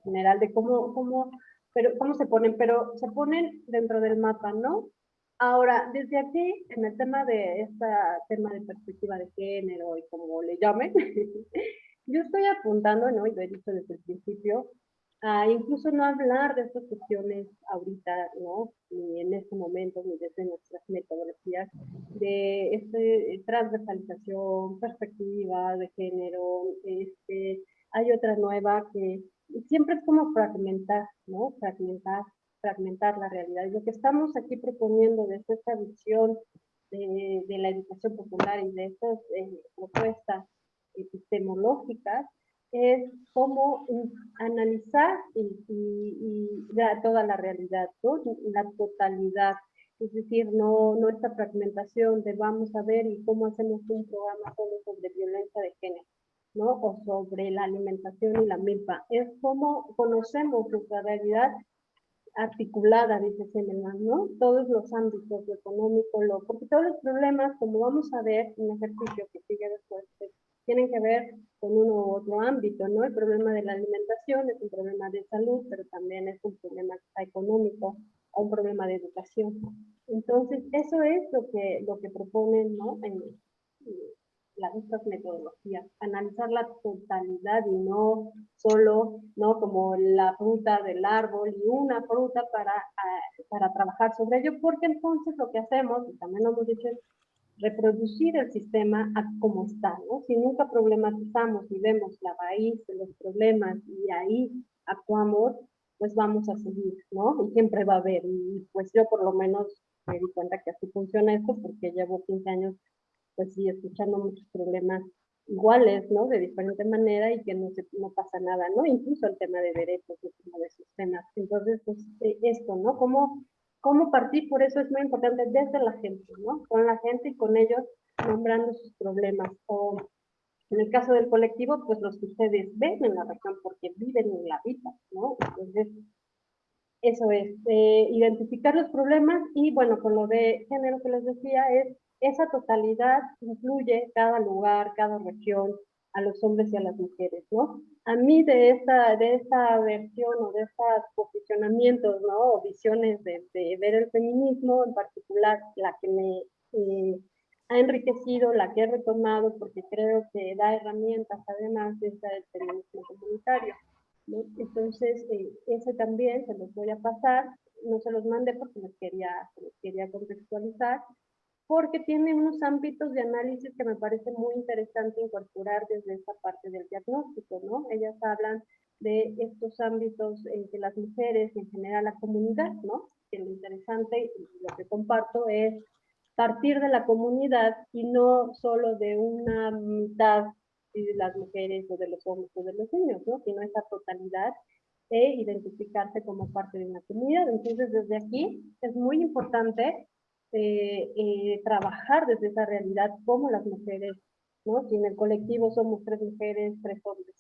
general de cómo, cómo, pero, cómo se ponen, pero se ponen dentro del mapa, ¿no? Ahora, desde aquí, en el tema de este tema de perspectiva de género y como le llamen, yo estoy apuntando, ¿no? Y lo he dicho desde el principio, a incluso no hablar de estas cuestiones ahorita, ¿no? Ni en este momento, ni desde nuestras metodologías, de este, transversalización, perspectiva de género, este, hay otra nueva que siempre es como fragmentar, ¿no? Fragmentar, fragmentar la realidad. Y lo que estamos aquí proponiendo desde esta visión de, de la educación popular y de estas eh, propuestas epistemológicas es cómo analizar toda la realidad, la totalidad. Es decir, no, no esta fragmentación de vamos a ver y cómo hacemos un programa solo sobre violencia de género, ¿no? O sobre la alimentación y la milpa. Es cómo conocemos nuestra realidad articulada, dice Seneman, ¿no? Todos los ámbitos, lo económico, lo, porque todos los problemas, como vamos a ver, un ejercicio que sigue después, tienen que ver con uno u otro ámbito, ¿no? El problema de la alimentación es un problema de salud, pero también es un problema económico o un problema de educación. Entonces, eso es lo que, lo que proponen, ¿no? En, las, estas metodologías, analizar la totalidad y no solo, ¿no? Como la fruta del árbol y una fruta para, para trabajar sobre ello, porque entonces lo que hacemos, y también lo hemos dicho, es reproducir el sistema a como está, ¿no? Si nunca problematizamos y vemos la raíz de los problemas y ahí actuamos, pues vamos a seguir, ¿no? Y siempre va a haber, y pues yo por lo menos me di cuenta que así funciona esto porque llevo 15 años, pues sí, escuchando muchos problemas iguales, ¿no? De diferente manera y que no, se, no pasa nada, ¿no? Incluso el tema de derechos, el tema de sistemas. Entonces, pues eh, esto, ¿no? ¿Cómo cómo partir, por eso es muy importante desde la gente, ¿no? Con la gente y con ellos nombrando sus problemas. O en el caso del colectivo, pues los que ustedes ven en la región porque viven en la vida, ¿no? Entonces, eso es, eh, identificar los problemas y bueno, con lo de género que les decía, es esa totalidad incluye cada lugar, cada región, a los hombres y a las mujeres, ¿no? A mí de esta, de esta versión o de estos posicionamientos, ¿no? O visiones de, ver el feminismo, en particular la que me eh, ha enriquecido, la que he retomado, porque creo que da herramientas, además de esta del feminismo comunitario. ¿No? Entonces, eh, ese también se los voy a pasar, no se los mandé porque les quería, les quería contextualizar, porque tiene unos ámbitos de análisis que me parece muy interesante incorporar desde esta parte del diagnóstico, ¿no? Ellas hablan de estos ámbitos en que las mujeres, en general la comunidad, ¿no? Que lo interesante y lo que comparto es partir de la comunidad y no solo de una mitad de las mujeres o de los hombres o de los niños, ¿no? Sino esa totalidad e identificarse como parte de una comunidad. Entonces, desde aquí es muy importante eh, eh, trabajar desde esa realidad como las mujeres, ¿no? Si en el colectivo somos tres mujeres, tres hombres,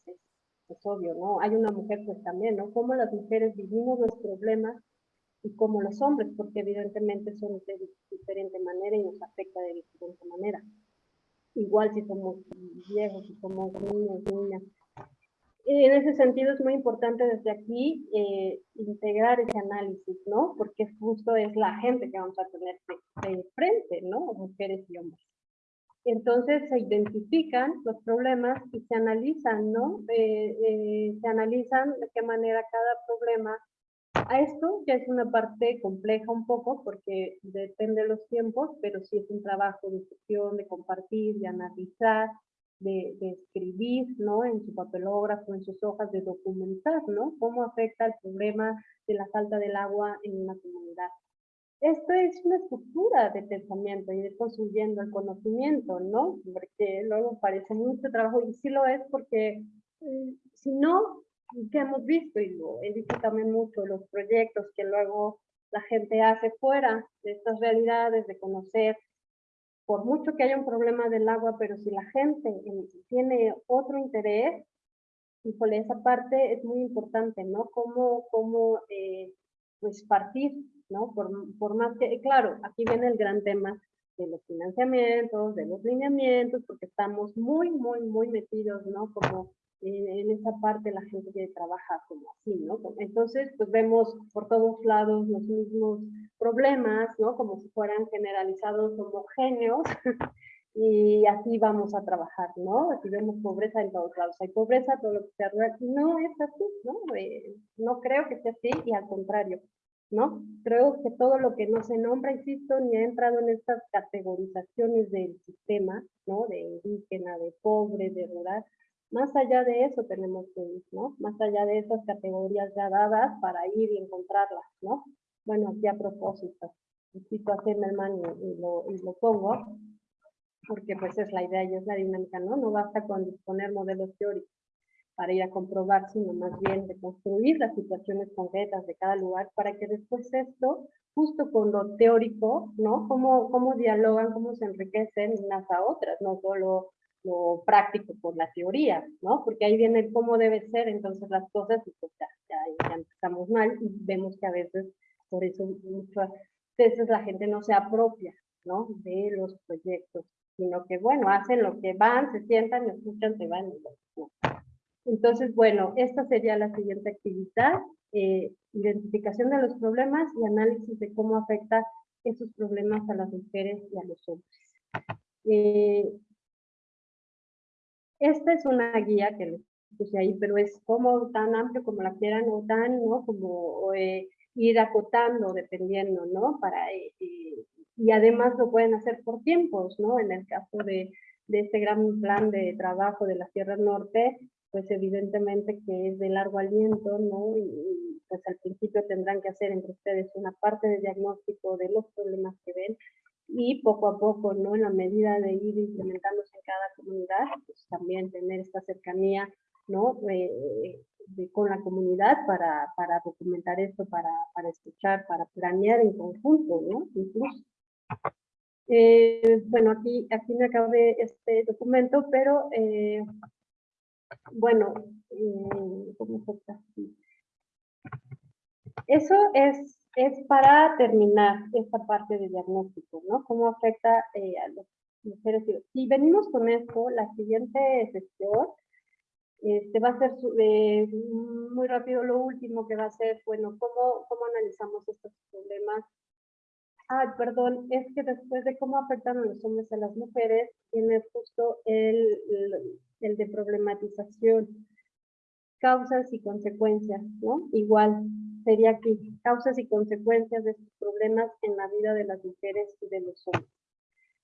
es, obvio, ¿no? Hay una mujer pues también, ¿no? Cómo las mujeres vivimos los problemas y como los hombres, porque evidentemente son de diferente manera y nos afecta de diferente manera. Igual si somos viejos, si somos niños, niñas, en ese sentido es muy importante desde aquí eh, integrar ese análisis, ¿no? Porque justo es la gente que vamos a tener de, frente, ¿no? Mujeres y hombres. Entonces se identifican los problemas y se analizan, ¿no? Eh, eh, se analizan de qué manera cada problema. A esto ya es una parte compleja un poco porque depende de los tiempos, pero sí es un trabajo de discusión, de compartir, de analizar, de, escribir, ¿no? En su papelógrafo, en sus hojas, de documentar, ¿no? Cómo afecta el problema de la falta del agua en una comunidad. Esto es una estructura de pensamiento y de construyendo el conocimiento, ¿no? Porque luego parece mucho trabajo y sí lo es porque mm, si no, que hemos visto y lo he visto también mucho, los proyectos que luego la gente hace fuera de estas realidades, de conocer, por mucho que haya un problema del agua, pero si la gente tiene otro interés, híjole, esa parte es muy importante, ¿no? Cómo, cómo eh, pues partir, ¿no? Por, por más que, claro, aquí viene el gran tema de los financiamientos, de los lineamientos, porque estamos muy, muy, muy metidos, ¿no? Como en, esa parte la gente que trabaja como así, ¿no? Entonces, pues vemos por todos lados los mismos problemas, ¿no? Como si fueran generalizados homogéneos y así vamos a trabajar, ¿no? Aquí vemos pobreza en todos lados, hay pobreza, todo lo que rural, no es así, ¿no? Eh, no creo que sea así y al contrario, ¿no? Creo que todo lo que no se nombra, insisto, ni ha entrado en estas categorizaciones del sistema, ¿no? De indígena, de pobre, de rural, más allá de eso tenemos que ir, ¿no? Más allá de esas categorías ya dadas para ir y encontrarlas, ¿no? Bueno, aquí a propósito, cito a Zimmerman y, y, lo, y lo pongo, porque pues es la idea y es la dinámica, ¿no? No basta con disponer modelos teóricos para ir a comprobar, sino más bien de construir las situaciones concretas de cada lugar para que después esto, justo con lo teórico, ¿no? Cómo, cómo dialogan, cómo se enriquecen unas a otras, no solo lo práctico por la teoría, ¿no? Porque ahí viene cómo debe ser entonces las cosas y pues ya, ya, mal y vemos que a veces, por eso muchas veces la gente no se apropia, ¿no? De los proyectos, sino que, bueno, hacen lo que van, se sientan, escuchan, se van. Entonces, bueno, esta sería la siguiente actividad, eh, identificación de los problemas y análisis de cómo afecta esos problemas a las mujeres y a los hombres. Eh, esta es una guía que les puse ahí, pero es como tan amplio como la quieran o tan, ¿no? Como eh, ir acotando dependiendo, ¿no? Para, eh, y además lo pueden hacer por tiempos, ¿no? En el caso de, de este gran plan de trabajo de la Sierra Norte, pues evidentemente que es de largo aliento, ¿no? Y, pues al principio tendrán que hacer entre ustedes una parte de diagnóstico de los problemas que ven y poco a poco, ¿no? En la medida de ir implementándose en cada comunidad, pues también tener esta cercanía, ¿no? Eh, con la comunidad para, para documentar esto, para, para, escuchar, para planear en conjunto, ¿no? Incluso. Eh, bueno, aquí, aquí me acabé este documento, pero eh, bueno, ¿cómo fue así? Eso es es para terminar esta parte de diagnóstico, ¿no? ¿Cómo afecta eh, a las mujeres? Si venimos con esto, la siguiente sesión este, va a ser eh, muy rápido lo último que va a ser, bueno, ¿cómo, cómo analizamos estos problemas? Ah, perdón, es que después de cómo afectan a los hombres a las mujeres, tiene justo el, el, el de problematización, causas y consecuencias, ¿no? Igual, sería aquí, causas y consecuencias de estos problemas en la vida de las mujeres y de los hombres.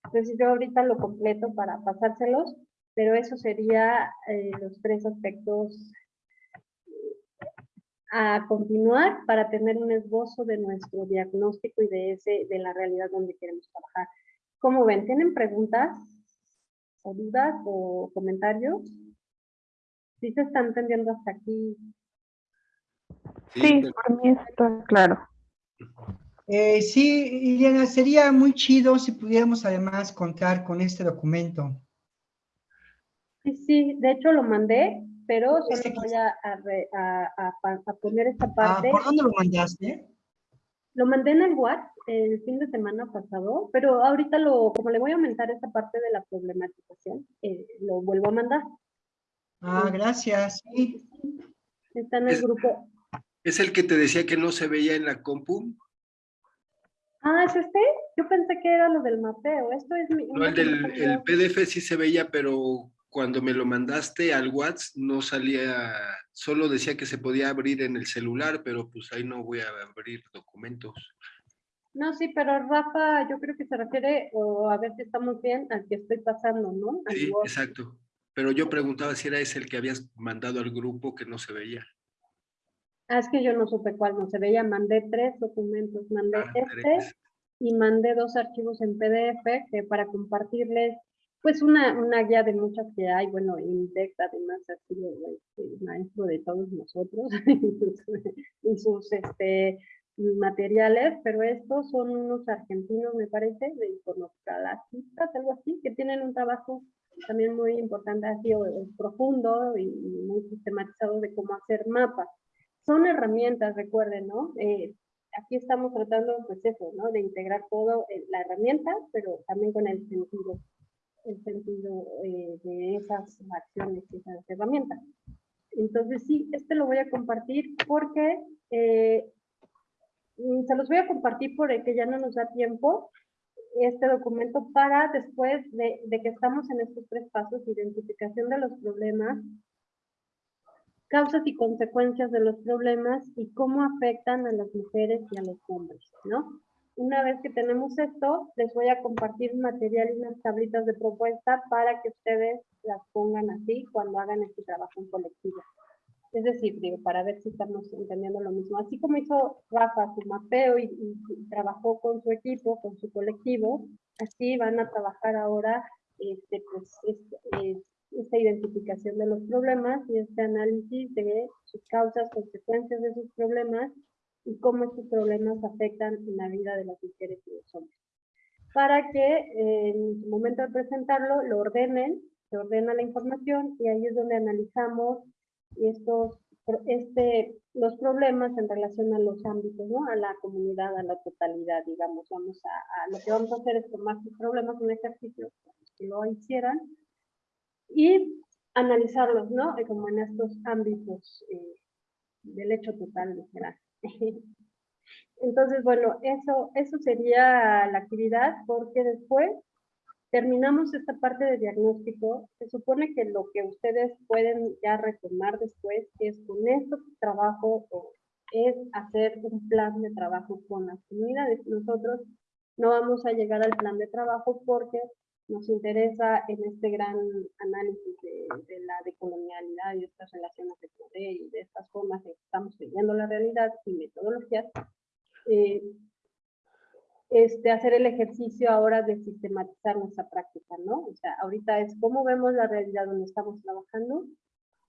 Entonces yo ahorita lo completo para pasárselos, pero eso sería eh, los tres aspectos a continuar para tener un esbozo de nuestro diagnóstico y de, ese, de la realidad donde queremos trabajar. ¿Cómo ven? ¿Tienen preguntas o dudas o comentarios? ¿Sí se están entendiendo hasta aquí Sí, por mí está claro. Eh, sí, Iliana, sería muy chido si pudiéramos además contar con este documento. Sí, sí, de hecho lo mandé, pero solo voy a, a, poner esta ah, parte. ¿Por dónde lo mandaste? Lo mandé en el WhatsApp el fin de semana pasado, pero ahorita lo, como le voy a aumentar esta parte de la problematización, eh, lo vuelvo a mandar. Ah, gracias. Sí. Está en el grupo. ¿Es el que te decía que no se veía en la compu? Ah, ¿es este? Yo pensé que era lo del mapeo. Esto es mi... No, el del el PDF sí se veía, pero cuando me lo mandaste al WhatsApp no salía, solo decía que se podía abrir en el celular, pero pues ahí no voy a abrir documentos. No, sí, pero Rafa, yo creo que se refiere, o a ver si estamos bien, al que estoy pasando, ¿no? sí, exacto. Pero yo preguntaba si era ese el que habías mandado al grupo que no se veía. Ah, es que yo no supe cuál no se veía. Mandé tres documentos. Mandé ah, este y mandé dos archivos en PDF que para compartirles pues una, una guía de muchas que hay, bueno, Index además ha sido este, maestro de todos nosotros y sus este, materiales, pero estos son unos argentinos, me parece, de iconoclastistas, algo así, que tienen un trabajo también muy importante, así profundo y muy sistematizado de cómo hacer mapas. Son herramientas, recuerden, ¿no? Eh, aquí estamos tratando, pues eso, ¿no? De integrar todo, eh, la herramienta, pero también con el sentido, el sentido eh, de esas acciones y esas herramientas. Entonces sí, este lo voy a compartir porque mm, se los voy a compartir porque ya no nos da tiempo, este documento para después de, que estamos en estos tres pasos, identificación de los problemas, causas y consecuencias de los problemas y cómo afectan a las mujeres y a los hombres, ¿no? Una vez que tenemos esto, les voy a compartir material y unas tablitas de propuesta para que ustedes las pongan así cuando hagan este trabajo en colectivo. Es decir, para ver si estamos entendiendo lo mismo. Así como hizo Rafa su mapeo y, trabajó con su equipo, con su colectivo, así van a trabajar ahora este, pues, este, esta identificación de los problemas y este análisis de sus causas, consecuencias de sus problemas y cómo estos problemas afectan en la vida de las mujeres y los hombres. Para que en su momento de presentarlo lo ordenen, se ordena la información y ahí es donde analizamos estos, este, los problemas en relación a los ámbitos, ¿no? A la comunidad, a la totalidad, digamos. Vamos a, lo que vamos a hacer es tomar sus problemas, un ejercicio, que lo hicieran, y analizarlos, ¿no? Eh, como en estos ámbitos eh, del hecho total, literal. Entonces, bueno, eso, eso sería la actividad, porque después terminamos esta parte de diagnóstico, se supone que lo que ustedes pueden ya retomar después es con este trabajo es hacer un plan de trabajo con las comunidades. Nosotros no vamos a llegar al plan de trabajo porque nos interesa en este gran análisis de, la decolonialidad y de estas relaciones de poder y de estas formas en que estamos viviendo la realidad y metodologías, eh, este, hacer el ejercicio ahora de sistematizar nuestra práctica, ¿no? O sea, ahorita es cómo vemos la realidad donde estamos trabajando,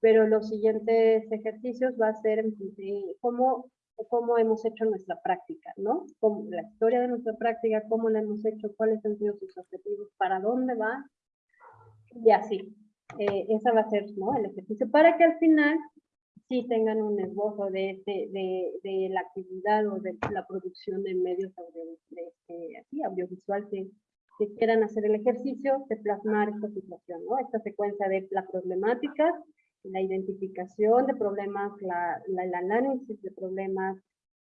pero los siguientes ejercicios va a ser cómo, cómo hemos hecho nuestra práctica, ¿no? La historia de nuestra práctica, cómo la hemos hecho, cuáles han sido sus objetivos, para dónde va, y así. Eh, esa va a ser, ¿no? El ejercicio, para que al final sí tengan un esbozo de, este, de, de, la actividad o de la producción de medios así, audiovisual que, que, quieran hacer el ejercicio de plasmar esta situación, ¿no? Esta secuencia de la problemática, la identificación de problemas, la, el análisis de problemas,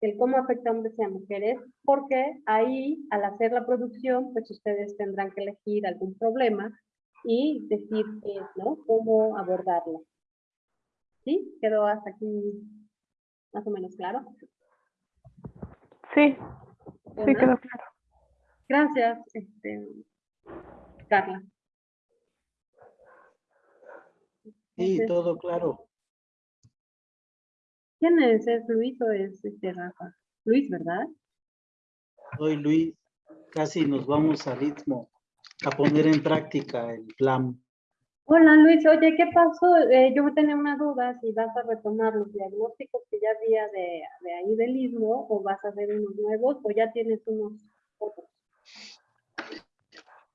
el cómo afecta a hombres y a mujeres, porque ahí, al hacer la producción, pues ustedes tendrán que elegir algún problema y decir, ¿no? Cómo abordarlo. ¿Sí? ¿Quedó hasta aquí más o menos claro? Sí, sí quedó claro. Gracias, este, Carla. Sí, todo claro. ¿Quién es? ¿Es Luis o es este Rafa? Luis, ¿verdad? Soy Luis. Casi nos vamos a ritmo a poner en práctica el plan. Hola Luis, oye, ¿qué pasó? Eh, yo tenía una duda si vas a retomar los diagnósticos que ya había de, ahí del istmo o vas a hacer unos nuevos o ya tienes unos otros.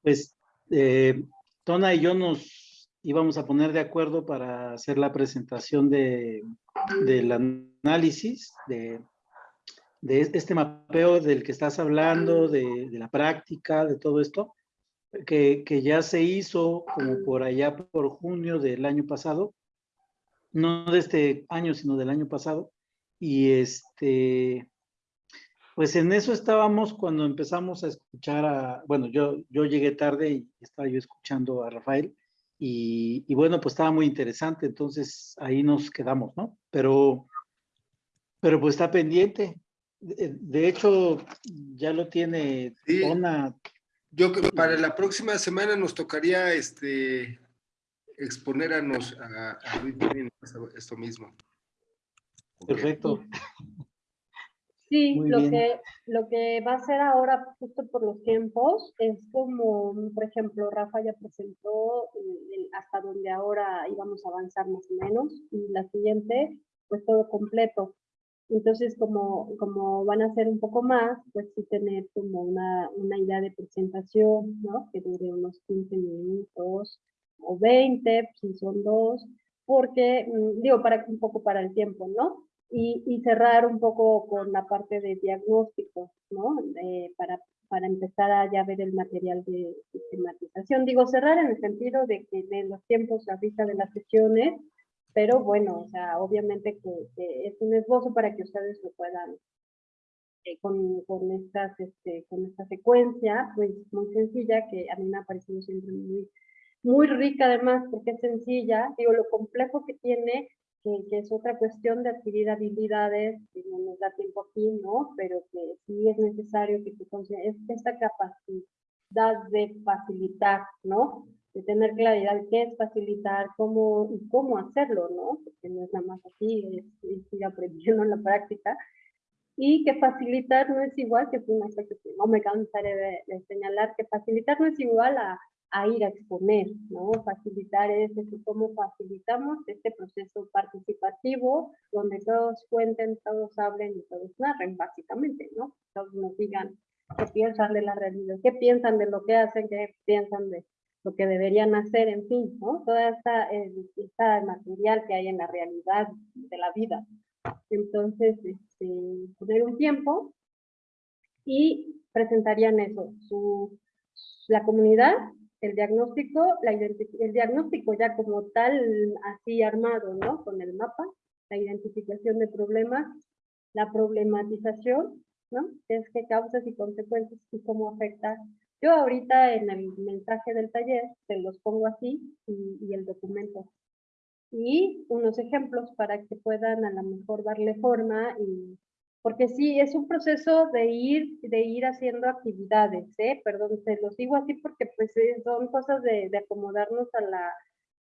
Pues eh, Tona y yo nos íbamos a poner de acuerdo para hacer la presentación de, del análisis de, de este mapeo del que estás hablando, de, de la práctica, de todo esto que, ya se hizo como por allá por junio del año pasado, no de este año, sino del año pasado, y este, pues en eso estábamos cuando empezamos a escuchar a, bueno, yo, yo llegué tarde y estaba yo escuchando a Rafael, y, y bueno, pues estaba muy interesante, entonces ahí nos quedamos, ¿no? Pero, pero pues está pendiente, de, hecho, ya lo tiene sí. Yo para la próxima semana nos tocaría este exponer a, nos, a, esto mismo. Perfecto. Sí, Muy lo bien. que, lo que va a ser ahora, justo por los tiempos, es como, por ejemplo, Rafa ya presentó eh, el- hasta donde ahora íbamos a avanzar más o menos, y la siguiente, pues todo completo. Entonces, como, como van a ser un poco más, pues sí tener como una, una idea de presentación, ¿no? Que dure unos 15 minutos o 20, si son dos, porque, mm, digo, para un poco para el tiempo, ¿no? Y, y cerrar un poco con la parte de diagnóstico, ¿no? Eh, para, para empezar a ya ver el material de sistematización. Digo, cerrar en el sentido de que de los tiempos ahorita de las sesiones, pero bueno, o sea, obviamente que, que es un esbozo para que ustedes lo puedan eh, con, con, estas, este, con esta secuencia, pues muy sencilla, que a mí me ha parecido siempre muy, muy rica además, porque es sencilla, digo, lo complejo que tiene que, que, es otra cuestión de adquirir habilidades, que no nos da tiempo aquí, ¿no? Pero que sí es necesario que tú consideres esta capacidad de facilitar, ¿no? De tener claridad qué es facilitar, cómo y cómo hacerlo, ¿no? Porque no es nada más así, es, es ir aprendiendo en la práctica. Y que facilitar no es igual, que es una cosa que no me cansaré de, de señalar, que facilitar no es igual a a ir a exponer, ¿no? Facilitar es decir, cómo facilitamos este proceso participativo donde todos cuenten, todos hablen y todos narren, básicamente, ¿no? Todos nos digan qué piensan de la realidad, qué piensan de lo que hacen, qué piensan de lo que deberían hacer, en fin, ¿no? Toda esta, eh, esta material que hay en la realidad de la vida. Entonces, este, poner un tiempo y presentarían eso, su, la comunidad el diagnóstico, la el diagnóstico ya como tal, así armado, ¿no? Con el mapa, la identificación de problemas, la problematización, ¿no? Es qué causas y consecuencias y cómo afecta. Yo ahorita en el mensaje del taller se los pongo así y, y el documento. Y unos ejemplos para que puedan a lo mejor darle forma y porque sí, es un proceso de ir, de ir haciendo actividades, ¿eh? Perdón, se los digo así porque pues son cosas de, de acomodarnos a la,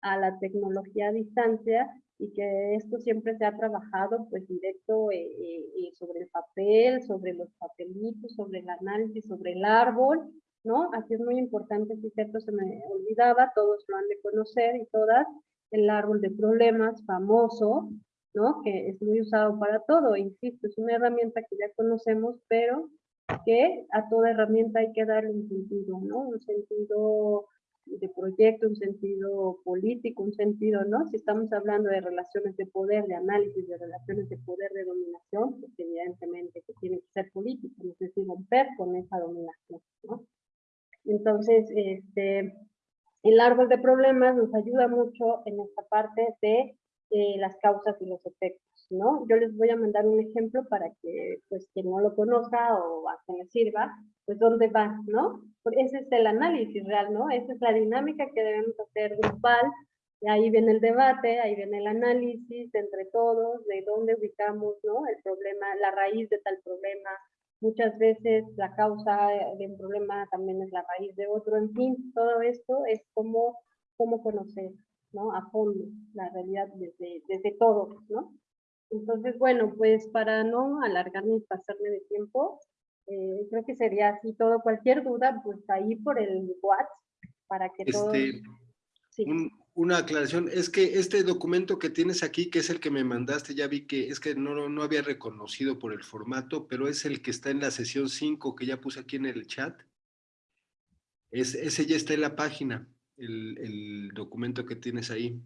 a la tecnología a distancia y que esto siempre se ha trabajado pues directo eh, eh, sobre el papel, sobre los papelitos, sobre el análisis, sobre el árbol, ¿no? Aquí es muy importante, si cierto se me olvidaba, todos lo han de conocer y todas, el árbol de problemas famoso, ¿no? Que es muy usado para todo, insisto, es una herramienta que ya conocemos, pero que a toda herramienta hay que darle un sentido, ¿no? Un sentido de proyecto, un sentido político, un sentido, ¿no? Si estamos hablando de relaciones de poder, de análisis de relaciones de poder, de dominación, pues evidentemente que tiene que ser político, sé si romper con esa dominación, ¿no? Entonces, este, el árbol de problemas nos ayuda mucho en esta parte de eh, las causas y los efectos, ¿no? Yo les voy a mandar un ejemplo para que, pues, quien no lo conozca o a quien le sirva, pues, ¿dónde va, no? Porque ese es el análisis real, ¿no? Esa es la dinámica que debemos hacer grupal, y ahí viene el debate, ahí viene el análisis entre todos, de dónde ubicamos, ¿no? El problema, la raíz de tal problema, muchas veces la causa de un problema también es la raíz de otro, en fin, todo esto es como, como conocer, ¿no? A fondo la realidad desde, desde todo, ¿no? Entonces, bueno, pues para no alargarme y pasarme de tiempo, eh, creo que sería así todo. Cualquier duda, pues ahí por el WhatsApp, para que todos... Este, Sí. un- una aclaración, es que este documento que tienes aquí, que es el que me mandaste, ya vi que es que no, no- no había reconocido por el formato, pero es el que está en la sesión 5 que ya puse aquí en el chat. Es, ese ya está en la página, el, el documento que tienes ahí.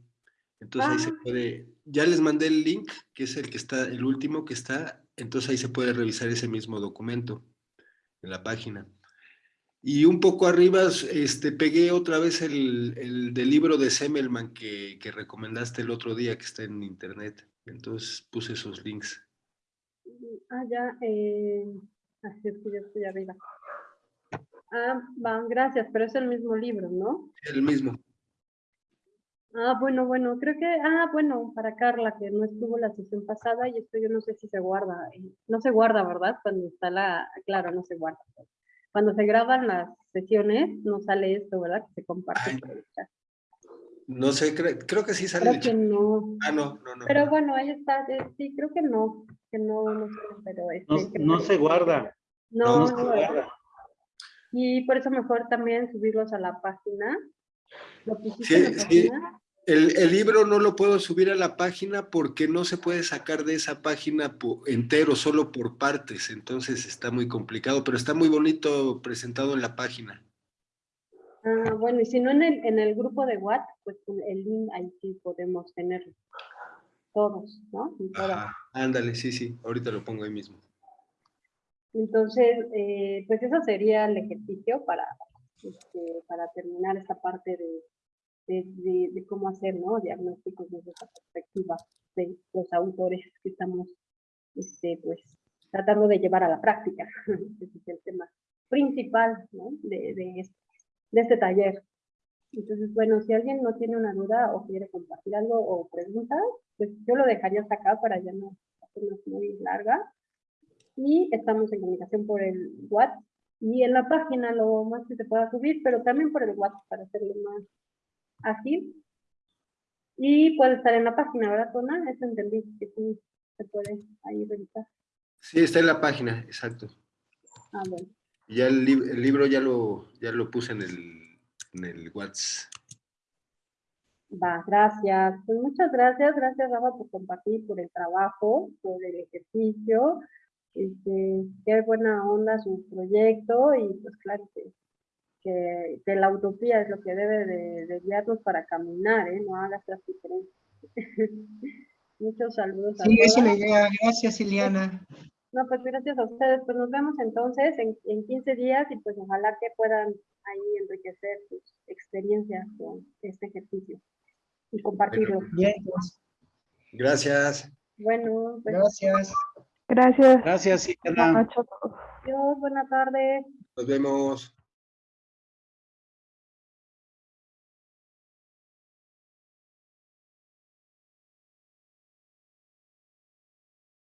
Entonces ahí se Ah. puede, ya les mandé el link, que es el que está, el último que está, entonces ahí se puede revisar ese mismo documento en la página. Y un poco arriba este, pegué otra vez el, el del libro de Semmelman que, que recomendaste el otro día, que está en internet. Entonces puse esos links. Ah, ya, eh, así es que yo estoy arriba. Ah, va, gracias, pero es el mismo libro, ¿no? El mismo. Ah, bueno, bueno, creo que, ah, bueno, para Carla, que no estuvo la sesión pasada, y esto yo no sé si se guarda, no se guarda, ¿verdad? Cuando está la, claro, no se guarda. Cuando se graban las sesiones, no sale esto, ¿verdad? Que se comparte Ay. por el chat. No sé, cre- creo que sí sale Creo el que no. Ah, no, no, no. Pero bueno, ahí está. eh, Sí, creo que no. Que no, no sé, pero este, No, creo no que- se guarda. No, No se guarda. Y por eso mejor también subirlos a la página. ¿Lo pusiste Sí, sí. El, el libro no lo puedo subir a la página porque no se puede sacar de esa página entero, solo por partes. Entonces está muy complicado, pero está muy bonito presentado en la página. Ah, bueno, y si no en el, en el grupo de WhatsApp, pues el link ahí sí podemos tener todos, ¿no? Ajá, ándale, sí, sí, ahorita lo pongo ahí mismo. Entonces, eh, pues eso sería el ejercicio para, este, para terminar esta parte de, de, de- de cómo hacer ¿no? diagnósticos desde esa perspectiva de los autores que estamos este, pues, tratando de llevar a la práctica. Ese es el tema principal ¿no? de, de, este, de este taller. Entonces, bueno, si alguien no tiene una duda o quiere compartir algo o preguntas, pues yo lo dejaría hasta acá para ya no hacernos muy larga y estamos en comunicación por el WhatsApp y en la página lo más que se pueda subir, pero también por el WhatsApp para hacerlo más ágil. Y puede estar en la página, ¿verdad, Tona? Eso entendí, que sí se puede ahí revisar. Sí, está en la página, exacto. Ah, bueno. Ya el, el libro ya lo, ya lo puse en el, en el WhatsApp. Va, gracias. Pues muchas gracias, gracias Rafa por compartir, por el trabajo, por el ejercicio. Este, qué buena onda su proyecto y pues claro que, que, que la utopía es lo que debe de, de guiarnos para caminar, ¿eh? No hagas las diferencias. Muchos saludos a Sí, eso la idea. Gracias, Iliana. No, pues gracias a ustedes. Pues nos vemos entonces en, en 15 días y pues ojalá que puedan ahí enriquecer sus experiencias con este ejercicio y compartirlo. Bien, pues, Gracias. Bueno, pues gracias. Gracias. Gracias, Buenas Iliana. noches a todos. adiós, buena tarde. Nos vemos.